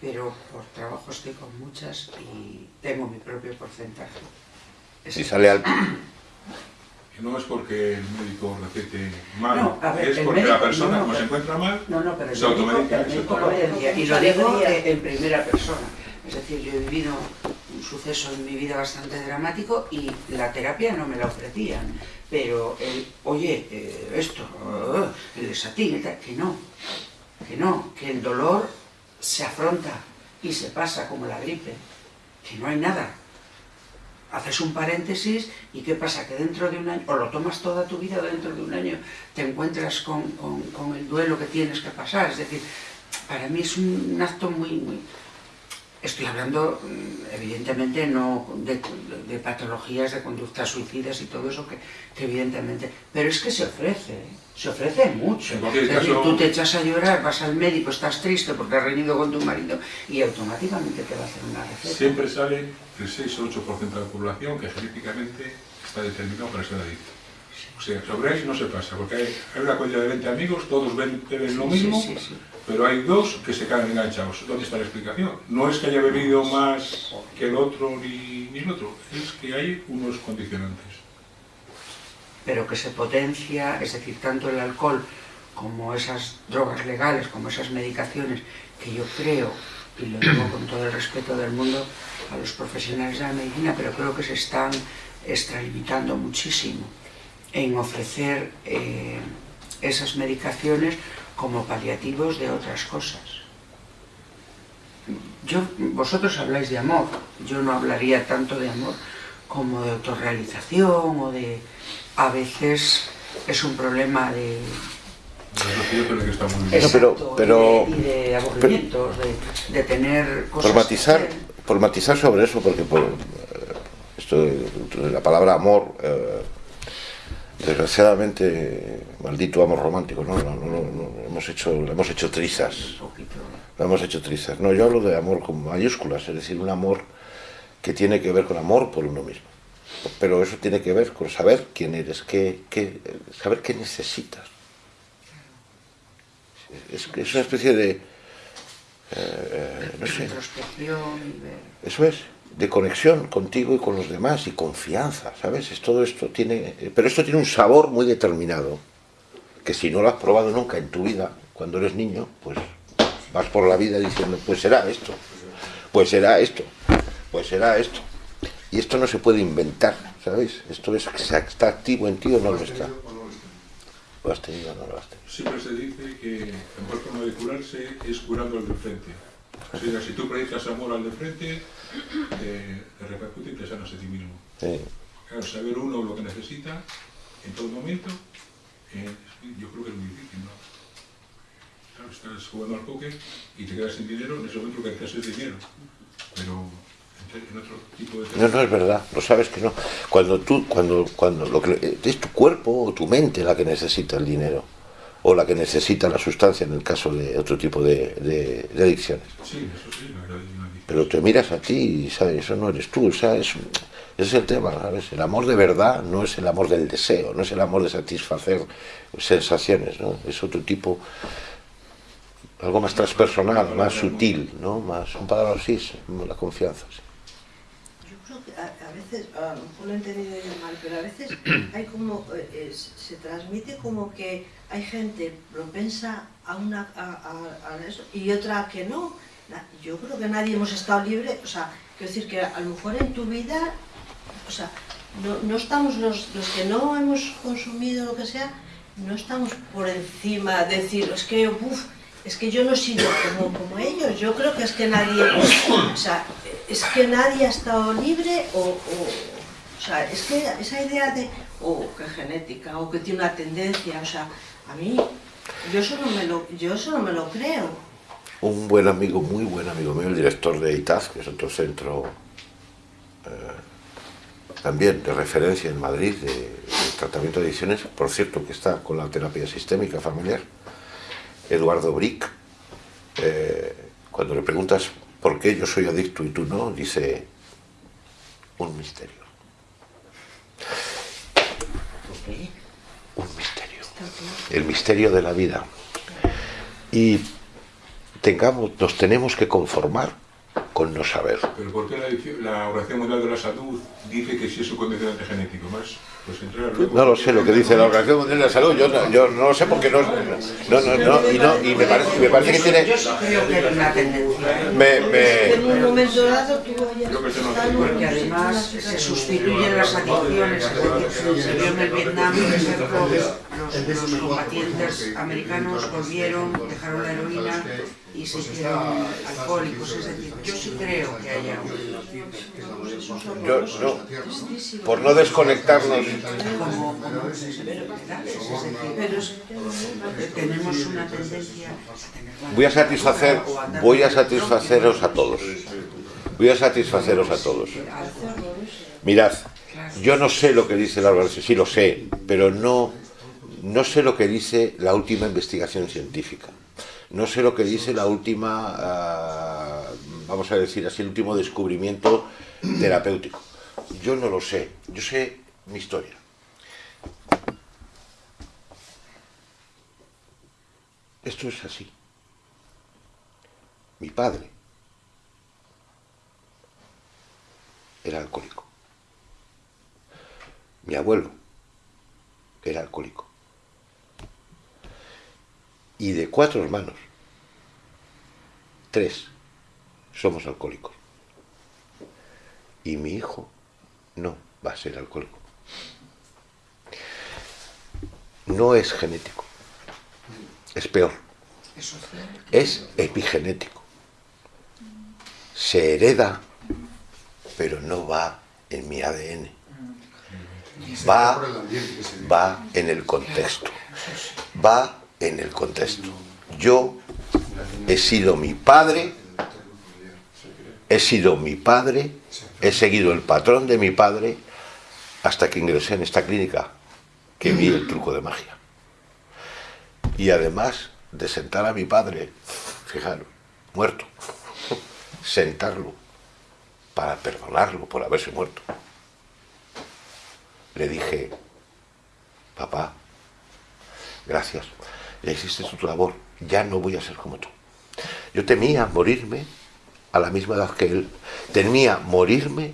pero por trabajo estoy con muchas y tengo mi propio porcentaje. Es Si sale al... [CLEARS THROAT] No es porque el médico recete mal, No, a ver, es porque la persona, no, no, como se encuentra mal, No, no, pero el se médico, automedica. el médico decía, y lo digo en primera persona. Es decir, yo he vivido un suceso en mi vida bastante dramático y la terapia no me la ofrecían. Pero, el, oye, eh, esto, eh, el desatín, que no, que no, que el dolor se afronta y se pasa como la gripe, que no hay nada. Haces un paréntesis y ¿qué pasa? Que dentro de un año, o lo tomas toda tu vida dentro de un año te encuentras con, con- con el duelo que tienes que pasar. Es decir, para mí es un acto muy Estoy hablando, mm, evidentemente, no de, de patologías, de conductas suicidas y todo eso, que, que evidentemente... Pero es que se ofrece, ¿eh? se ofrece mucho. Es decir, caso- tú te echas a llorar, vas al médico, estás triste porque has reñido con tu marido y automáticamente te va a hacer una receta. Siempre sale el 6 o 8% de la población que genéticamente está determinado para ser adicto. O sea, sobre eso no se pasa, porque hay, una cuenta de 20 amigos, todos ven, beben lo Sí, mismo, sí, sí. Pero hay dos que se quedan enganchados. ¿Dónde está la explicación? No es que haya bebido más que el otro ni, ni el otro, es que hay unos condicionantes. pero que se potencia, es decir, tanto el alcohol como esas drogas legales, como esas medicaciones, que yo creo, y lo digo con todo el respeto del mundo a los profesionales de la medicina, pero creo que se están extralimitando muchísimo en ofrecer eh, esas medicaciones como paliativos de otras cosas. Yo, vosotros habláis de amor, yo no hablaría tanto de amor como de autorrealización o de... A veces es un problema de... Pero- Exacto, pero- y de, y de aburrimientos, de, de tener cosas... por matizar, por sobre eso, porque por, eh, esto la palabra amor, eh, desgraciadamente, maldito amor romántico, ¿no? No, no, hemos hecho, hemos hecho trizas, lo hemos hecho trizas. No, yo hablo de amor con mayúsculas, es decir, un amor que tiene que ver con amor por uno mismo. Pero eso tiene que ver con saber quién eres, qué, qué, saber qué necesitas. Es, es una especie de, eh, eh, no sé, eso es, de conexión contigo y con los demás y confianza, ¿sabes? Es todo esto tiene, pero esto tiene un sabor muy determinado, que si no lo has probado nunca en tu vida, cuando eres niño, pues vas por la vida diciendo, pues será esto, pues será esto, pues será esto. Y esto no se puede inventar, ¿sabes? Esto es, está activo en ti o no lo está. Lo has tenido o no lo has tenido. Siempre se dice que la mejor forma de curarse es curando al de frente. O sea, si tú predicas amor al de frente, te, te repercute y te sanas a ti mismo. Sí. Claro, saber uno lo que necesita en todo momento, eh, yo creo que es muy difícil, ¿no? Claro, estás jugando al póker y te quedas sin dinero, en ese momento lo que necesitas es dinero. Pero en, en otro tipo de... No, no es verdad, lo sabes que no. Cuando tú, cuando, cuando lo que es tu cuerpo o tu mente la que necesita el dinero, o la que necesita la sustancia en el caso de otro tipo de, de- de adicciones. Sí, eso sí, la verdad es una. Pero te miras a ti y sabes, eso no eres tú, o sea, es, ese es el tema, ¿sabes? El amor de verdad no es el amor del deseo, no es el amor de satisfacer sensaciones, ¿no? Es otro tipo, algo más transpersonal, más sutil, ¿no? Más, un palabra así, la confianza. sí. A, a veces, a lo mejor lo he entendido yo mal, pero a veces [CLEARS THROAT] hay como, eh, eh, se transmite como que hay gente propensa a una a, eso y otra que no. Yo creo que nadie hemos estado libre, o sea, quiero decir que a lo mejor en tu vida, o sea, no, no estamos los, los que no hemos consumido lo que sea, no estamos por encima de decir, es que, uf, es que yo no he sido como, como ellos, yo creo que es que nadie, o sea, es que nadie ha estado libre o, o, sea, es que esa idea de, o que genética, o que tiene una tendencia, o sea, a mí, yo eso no me lo, yo eso no me lo creo. Un buen amigo, muy buen amigo mío, el director de ITAZ, que es otro centro eh, también de referencia en Madrid de tratamiento de adicciones, por cierto que está con la terapia sistémica familiar, Eduardo Brick, eh, cuando le preguntas por qué yo soy adicto y tú no, dice un misterio. Un misterio. El misterio de la vida. Y tengamos, nos tenemos que conformar con no saber. Pero ¿por qué la, la Organización Mundial de la Salud dice que sí es un condicionante genético? Más, pues luego- No lo sé lo que dice la Organización Mundial de la Salud, yo no, yo no lo sé porque no, no, no, no, y, no, y me parece, me parece que tiene... Yo sí creo que hay una tendencia. Me, me- En un momento dado tú Porque además se sustituyen las adicciones, se vio en el Vietnam, por ejemplo, los, los combatientes americanos volvieron, dejaron la heroína y se hicieron alcohólicos, es decir, yo sí creo que haya un... yo, no, por no desconectarnos, como, como Pero tenemos una tendencia voy a satisfacer, voy a satisfaceros a todos. Voy a satisfaceros a todos. Mirad, yo no sé lo que dice la organización, sí lo sé, pero no, no sé lo que dice la última investigación científica. No sé lo que dice la última, ah, vamos a decir así, el último descubrimiento terapéutico. Yo no lo sé, yo sé mi historia. Esto es así. Mi padre era alcohólico. Mi abuelo era alcohólico. Y de cuatro hermanos, tres somos alcohólicos. Y mi hijo no va a ser alcohólico. No es genético. Es peor. Es epigenético. Se hereda, pero no va en mi ADN. Va, va en el contexto. Va en el contexto. Yo he sido mi padre, he sido mi padre, he seguido el patrón de mi padre hasta que ingresé en esta clínica que vi el truco de magia. Y además de sentar a mi padre, fijaros, muerto, sentarlo para perdonarlo por haberse muerto. Le dije, papá, gracias, ya hiciste tu labor, ya no voy a ser como tú. Yo temía morirme a la misma edad que él, temía morirme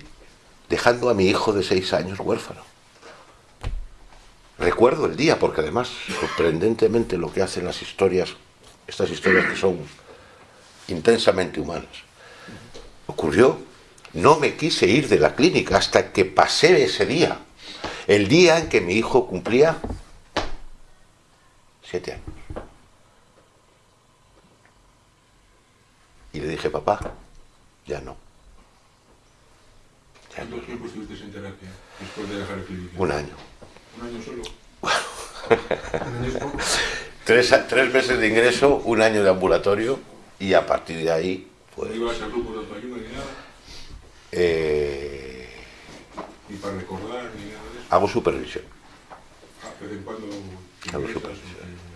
dejando a mi hijo de seis años huérfano. Recuerdo el día, porque además, sorprendentemente, lo que hacen las historias, estas historias que son intensamente humanas, ocurrió, no me quise ir de la clínica hasta que pasé ese día, el día en que mi hijo cumplía siete años. Y le dije, papá, ya no. Ya no. ¿Cuánto tiempo estuviste en terapia después de dejar el clínica? Un año. Un año solo. [LAUGHS] Tres, tres meses de ingreso, un año de ambulatorio y a partir de ahí, pues, ibas a grupos de autoayuda ni nada, eh, ni para recordar, ni nada de eso. hago supervisión. Ah, en cuando Hago supervisión.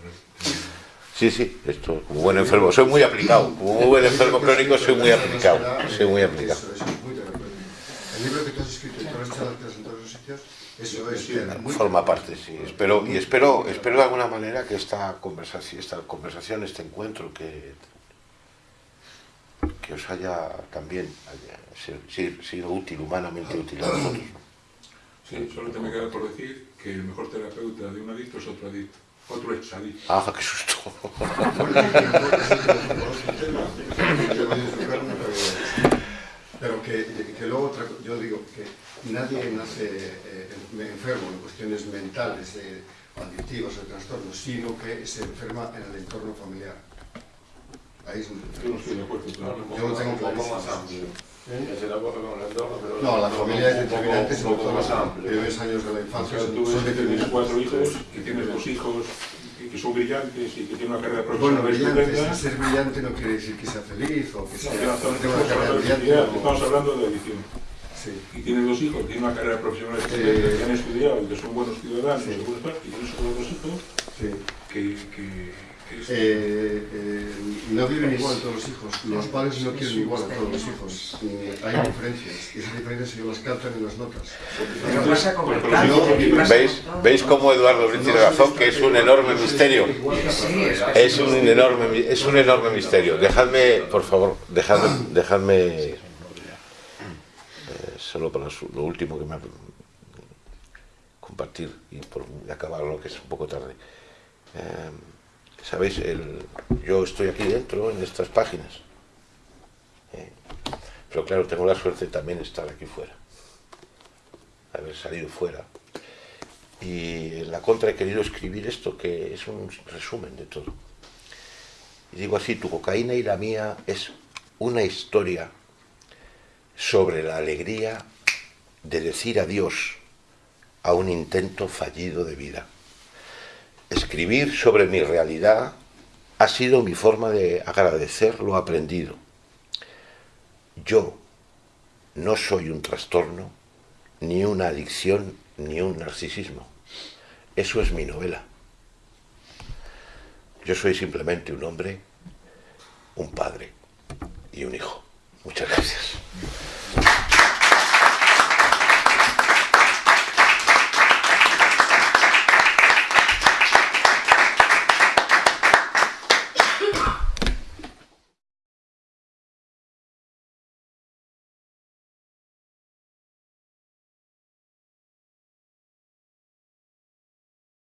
Sí, sí, esto, como buen enfermo, soy muy aplicado, como un buen enfermo crónico soy muy aplicado, soy muy aplicado. Muy. El libro que tú has escrito y todas las charlas en todos los sitios, eso es eh, muy Forma parte, sí. Espero, y espero, espero de alguna manera que esta conversación, esta conversación, este encuentro que, que os haya también haya sido útil, humanamente útil a vosotros. Sí, solo te me queda por decir que el mejor terapeuta de un adicto es otro adicto. Otro ex adicto. Ah, qué susto. Pero que, que luego otra, yo digo que nadie nace eh, enfermo en cuestiones mentales, eh, adictivas o de trastornos, sino que se enferma en el entorno familiar. Ahí es donde Yo no estoy de acuerdo. claro. Yo lo tengo clarísimo. De pero... No, la familia es un poco- determinante, sobre todo más los primeros años de la O infancia sea, son, tú son que tienes determinantes. cuatro hijos, que tienes dos hijos que- que son brillantes y que tienen una carrera Bueno, profesional brillante, estupenda. ser brillante no quiere decir que sea feliz o que No, sea tenga una carrera hablando de brillante. o- estamos hablando de adicción. Sí. Y tienes dos hijos, tienen una carrera profesional Eh, que han estudiado y que son buenos ciudadanos, y buenos padres, y tienes otros dos hijos que, que, que Eh, eh, no viven igual todos los hijos, los padres no quieren igual a todos los hijos, y hay diferencias, y esas diferencias ellos las captan en las notas. Pero pasa con el ¿Veis? ¿Veis cómo Eduardo Brin tiene razón? Que es un enorme misterio. Es un enorme, es un enorme misterio. Dejadme, por favor, dejadme, dejadme eh, solo para su- lo último que me ha compartir y por y acabarlo, que es un poco tarde. Eh, Sabéis, yo estoy aquí dentro, en estas páginas. Eh, pero claro, tengo la suerte también de estar aquí fuera. Haber salido fuera. Y en la contra he querido escribir esto, que es un resumen de todo. Y digo así, tu cocaína y la mía es una historia sobre la alegría de decir adiós a un intento fallido de vida. Escribir sobre mi realidad ha sido mi forma de agradecer lo aprendido. Yo no soy un trastorno, ni una adicción, ni un narcisismo. Eso es mi novela. Yo soy simplemente un hombre, un padre y un hijo. Muchas gracias.